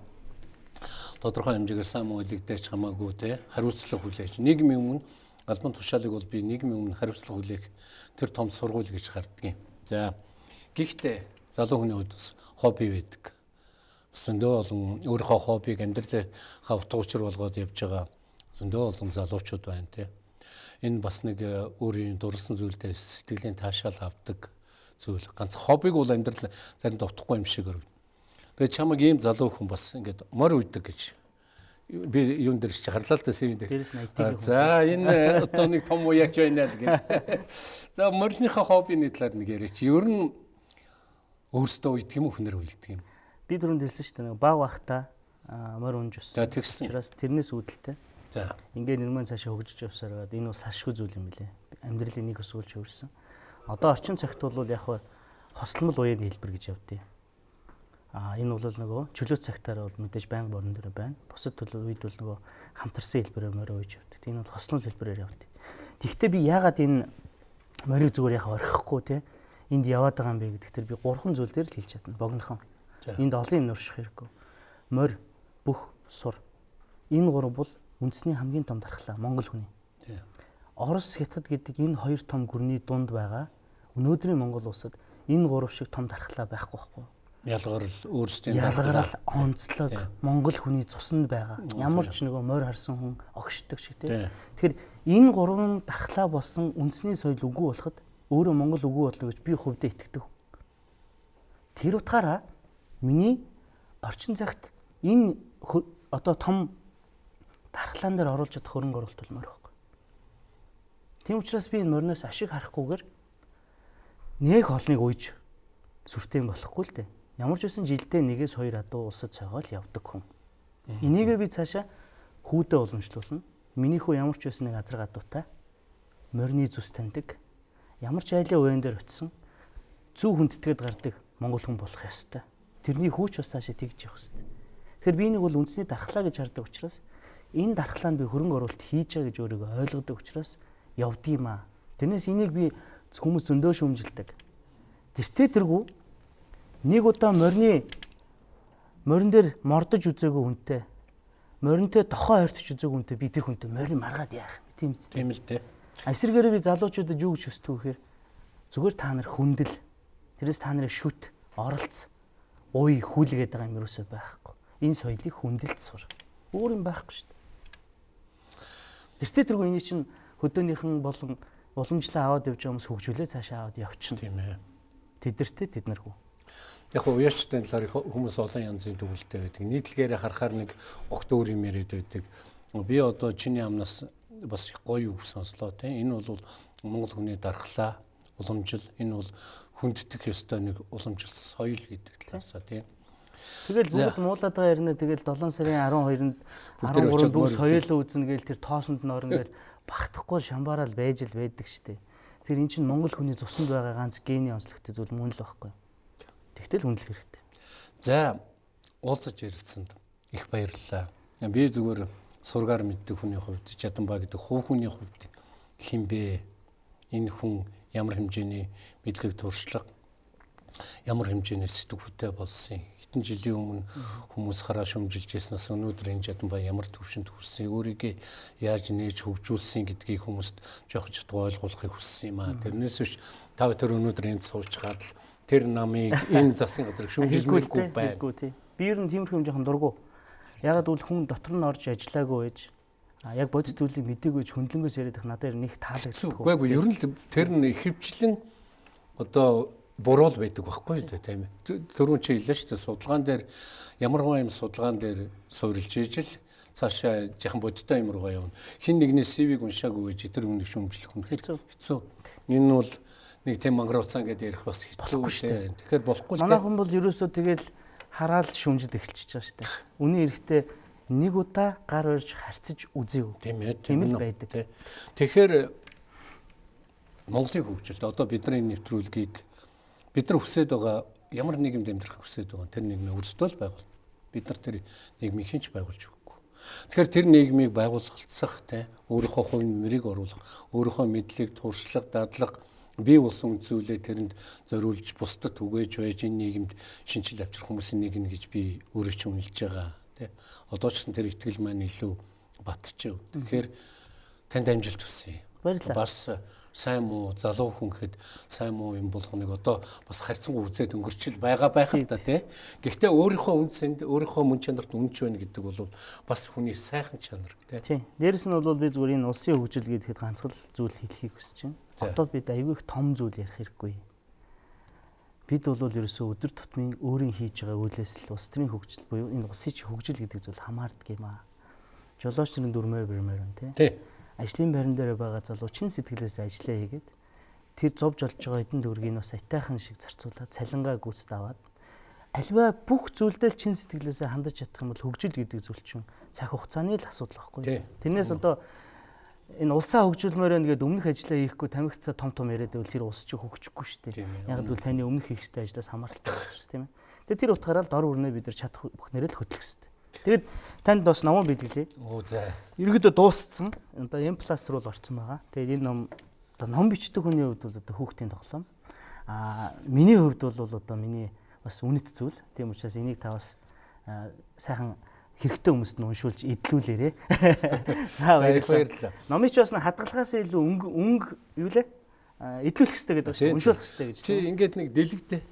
тодорхой хэмжээгээр сайн үйлэгдэж хамаагүй те хариуцлага хүлээж. Нийгмийн өмнө албан тушаалыг бол би нийгмийн өмнө хариуцлага хүлээх тэр том сургууль гэж харддаг юм. За гэхдээ залуу хүний хувьд бас хобби байдаг. Зөндөө олон өөрийнхөө хоббиг амьдралынхаа утга учир болгоод явж байгаа зөндөө олон залуучууд байна тий. Энэ бас нэг э, өөрийн дурлсан зүйлдээ сэтгэлийн таашаал авдаг зүйл. Ганц хоббиг бол амьдрал заримдаа утгагүй юм шиг өргөв. Тэгээ чамаг ийм залуу хүн бас ингээд морь үйдэг гэж би юун дээр чи харлаа л да сэвэн дээр. За энэ одоо нэг том уяач байна л гэх. За морьныхаа хоббины талаар нэг яриач. Ер нь өөрсдөө уйдг юм уу хүнээр уйлдаг юм. Би түрүүнд хэлсэн шүү дээ. Баг бахта морь унж. За тэгсэн. Учраас тэрнээс үүдэлтэй. За. Ингээд нэрмэн цаашаа хөгжиж явсараад энэ бас салшгүй зүйл юм билэ. Амьдралын нэг өсвөлж өөрсөн. Одоо орчин цагт бол яг хосломл уяаны хэлбэр гэж явдیں۔ А энэ бол нөгөө чөлөө цагтаар бол мэдээж байнга борон дээр байна. Бусад төлөв үед бол нөгөө хамтарсан хэлбэрээр морь ууж явдаг. Энэ бол хослол хэлбэрээр явдаг. Тэгэхдээ би яагаад энэ морийг зүгээр яхаа орхихгүй те энд яваад байгаа юм бэ гэдэг тэр би гурван зүйл дээр л хэлж чадна. Богинохон. Энд олон юм нурших хэрэггүй. Морь, бүх, сур. Энэ гурав бол үндэсний хамгийн том дархлаа Монгол хүний. Орос, Хятад гэдэг энэ хоёр том гүрний дунд байгаа өнөөдрийн Монгол улсад энэ гурав шиг том дархлаа байхгүй байхгүй. ялгарл өөрсдийн ялгарл онцлог Монгол хүний цуснд байгаа. Ямар ч нөгөө морь харсан хүн огшдог шиг тийм. Тэгэхээр энэ гурван дархлаа болсон үндэсний соёл үгүй болоход өөрөө Монгол үгүй болно гэж би хувьдаа итгэдэг. Тэр утгаараа миний орчин цагт энэ одоо том дархлаан дээр оруулж чадах хөрөнгө оруулалт болмоор байхгүй. Тийм учраас би энэ мориноос ашиг харахгүйгээр нэг холныг уйж сүртэй болохгүй л дээ. Ямар ч үсэн жилдээ нэгээс хоёр адуу улсад цайгаал явдаг хүн. Энийгээ би цаашаа хүүдээ уламжлуулна. Миний хүү ямар ч үсэн нэг азар гадуутай морины зүс таньдаг. Ямар ч айлын уян дээр очисон зүв хүндэтгээд гардаг монгол хүн болох ёстой. Тэрний хүүч бас цаашаа тэгж явах ёстой. Тэгэхээр би нэг бол үндэсний дархлаа гэж хардаг учраас энэ дархлаанд би хөрөнгө оруулалт хийж байгаа гэж өөрийгөө ойлгодог учраас явдгийм аа. Тэрнээс энийг би хүмүүс зөндөө шүмжилдэг. Тэртээ тэргүй нэг удаа морины морин дээр мордож үзээгүй хүнтэй моринтой тохоо ойртож үзээгүй хүнтэй би тэр хүнтэй морин маргаад яах юм тийм үст тийм л дээ эсэргээрээ би залуучуудад юу гэж хүсдэг вэхээр зүгээр та нар хүндэл тэрээс та нарын шүт оролц уй хүлгээд байгаа юм юусоо байхгүй. Энэ соёлыг хүндэлж сур. Өөр юм байхгүй шүү дээ. Тэртээ тэргүй энэ чинь хөдөөнийхэн болон уламжлаа аваад явж байгаа хүмүүс хөгжүүлээ цаашаа аваад явчихна. Тийм ээ. Тэдэртээ тэд наргүй яг хуу уяачтай талаар хүмүүс олон янзын төвлөлтэй байдаг. Нийтлэгээрээ харахаар нэг огт өөр юм яриад байдаг. Би одоо чиний амнаас бас гоё үг сонслоо тийм. Энэ бол Монгол хүний дархлаа, уламжил, энэ бол хүндтгэх ёстой нэг уламжил соёл гэдэг талаасаа тийм. Тэгэл бүгд муулаад байгаа ярина тэгэл 7 сарын 12-нд 13-нд бүх соёлоо үзнэ гээл тэр тоосонд нь орно гээл багтахгүй шамбаарал байж л байдаг штэ. Тэр эн чинь Монгол хүний цуснд байгаа ганц гений онцлогтой зүйл мөн л байхгүй. Тэгтэл хүндлэх хэрэгтэй. За уулзаж ярилцсанд их баярлалаа. Би зүгээр сургаар мэддэг хүний хувьд Чаданбаа гэдэг хуу хүний хувьд хинбэ энэ хүн ямар хэмжээний мэдлэг туршлага ямар хэмжээний сэтгүүтэй болсон хэдэн жилийн өмнө хүмүүс хараа шумжилж яснаас өнөөдөр энэ Чаданбаа ямар төвшөнд хүрсэн өөрийгөө яаж нээж хөгжүүлсэн гэдгийг хүмүүст жоох жоо ойлгуулахыг хүссэн юм аа. Тэрнээс биш та тэр өнөөдөр энд сууж хаад л тэр намыг энэ засгийн газар шүмжилмэлгүй тий. Би ер нь тиймэрхүү юм жоохон дургу. Ягаад гэвэл хүн дотор нь орж ажиллаагүй байж а яг бодит зүйлийг мдэггүй ч хөндлөнгөөс яриад их надад нэг таалагддаг. Үгүй ээ ер нь тэр нь ихэвчлэн одоо буруул байдаг байхгүй үү тийм ээ. Төрүн чи хэллээ шүү дээ судалгаан дээр ямарваа юм судалгаан дээр суурилж ижил цаашаа яхан бодиттой юм руугаа явна. Хин нэгний CV-г уншаагүй гэж тэр өмнөх шүмжлэх хүн хэцүү. Энэ бол нэг тийм мангар уцаан гэдээ ярих бас хэцүү. Тэгэхээр болохгүй л. Манай хүн бол ерөөсөө тэгэл хараад шүмжид эхэлчихэж байгаа шүү дээ. Үний эрэхтэй нэг удаа гар орж харцаж үзээв. Тийм ээ. Тийм л байдаг. Тэгэхээр Монголын хөгжилд одоо бидний нэвтрүүлгийг бид нар хүсэж байгаа ямар нийгэмд амьдрах хүсэж байгаа тэр нийгмээ өрсдөө л байгуул. Бид нар тэр нийгмийг хинч байгуулж өгөхгүй. Тэгэхээр тэр нийгмийг байгуулалтсах те өөрийнхөө хувь нэмрийг оруулах, өөрийнхөө мэдлэг, туршлага, дадлага бие улсын үзүүлээ тэрэнд зориулж бусдад түгээж байж энэ нийгэмд шинжил авчрах хүмүүсийн нэг нь гэж би өөрөө ч үнэлж байгаа тий. Одоо ч гэсэн тэр ихтгэл маань илүү батчихв. Тэгэхээр танд амжилт хүсье. Баярлалаа. Бас сайн муу залуу хүн гэхэд сайн муу юм болгоныг одоо бас харьцангуй үзээд өнгөрчл байгаа байх л та тий. Гэхдээ өөрийнхөө үндсэнд өөрийнхөө мөн чанарт үнэнч байна гэдэг бол бас хүний сайхан чанар тий. Тий. Дээрэс нь бол би зүгээр энэ улсын хөгжил гэхэд ганцхан зүйл хэлхийг хүсэж байна. Одоо бид аягүй их том зүйл ярих хэрэггүй. Бид бол ерөөсөө өдөр тутмын өөрийн хийж байгаа үйлээс л улс төрийн хөгжил буюу энэ улсын хөгжил гэдэг зүйл хамаардаг юм аа. Жолооч нарын дүрмээр бэрмээр байна тий ажлын байран дээр байгаа залуу чин сэтгэлээс ажиллаа хийгээд тэр зовж олж байгаа хэдэн төгрөгийг бас атайхан шиг зарцуулаад цалингаа гүйцэд аваад альва бүх зүйлдээ чин сэтгэлээсээ хандаж чадах юм бол хөгжил гэдэг зүйл чинь цаг хугацааны л асуудал байхгүй. Тэрнээс одоо энэ улсаа хөгжүүлмээр байна гэдэг өмнөх ажиллаа хийхгүй тамхитай том том яриад байвал тэр улс чинь хөгжихгүй шүү дээ. Яг л таны өмнөх хийх ёстой ажлаас хамааралтай байна шүү дээ тийм ээ. Тэгээ тэр утгаараа л дор өрнөө бид нар чадах бүхнээрээ л хөтлөх ёстой. Тэгэд танд бас номоо бэлгэлээ. Оо за. Ерөнхийдөө дууссан. Одоо M+ руу л орсон байгаа. Тэгээд энэ ном одоо ном бичдэг хүний хувьд бол одоо хүүхдийн тоглоом. Аа миний хувьд бол одоо миний бас үнэт зүйл. Тийм учраас энийг та бас сайхан хэрэгтэй хүмүүст нь уншуулж идлүүлээрэ. За баярлалаа. Номыг ч бас хадгалахаас илүү өнгө өнгө юу лээ? Идлүүлэх хэрэгтэй гэдэг чинь уншуулах хэрэгтэй гэж. Чи ингээд нэг дэлгдээ.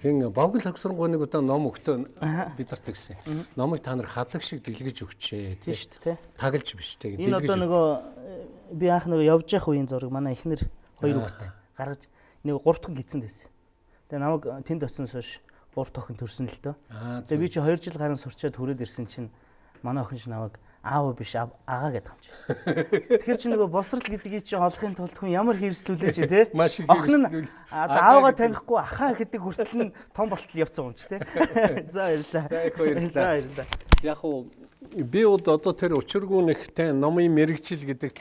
Хин Бовгол хагсрангуй нэг удаа ном өгтөө бидэрт гэсэн. Номыг та нар хадаг шиг дэлгэж өгчээ тийм шүү дээ. Таглаж биш те. Энэ одоо нөгөө би анх нөгөө явж явах үеийн зураг манай эхнэр хоёр хүүхэд гаргаж нэг гурав дахь гидсэнд байсан. Тэгээ намайг тэнд очсоноос хойш дахь охин төрсөн л дөө. Тэгээ би чи 2 жил гарын сурчаад хүрээд ирсэн чинь манай охин ч намайг аав биш агаа гэдэг юм чи. Тэгэхээр чи нөгөө босрал гэдгийг чи олохын тулд хүн ямар хэрслүүлээ чи те. Охин нь аавгаа танихгүй ахаа гэдэг хүртэл нь том болтол явцсан юм чи те. За баярлалаа. За их баярлалаа. За баярлалаа. Яг уу би бол одоо тэр учиргүй нэгтэй номын мэрэгжил гэдэг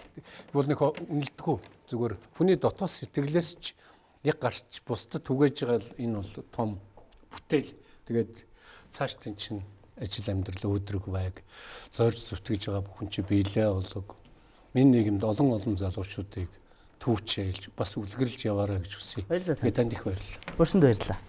бол нэг үнэлдэггүй зүгээр хүний дотоос сэтгэлээс ч яг гарч бусдад түгэж байгаа энэ бол том бүтээл. Тэгээд цааш тэн чинь ажил амьдрал өөдрөг байг зорж зүтгэж байгаа бүхэн чи биелээ болог энэ нийгэмд олон олон залуучуудыг түүчээлж бас үлгэрлж яваарай гэж хүсье. Баярлалаа. Танд их баярлалаа. Бүрсэнд баярлалаа.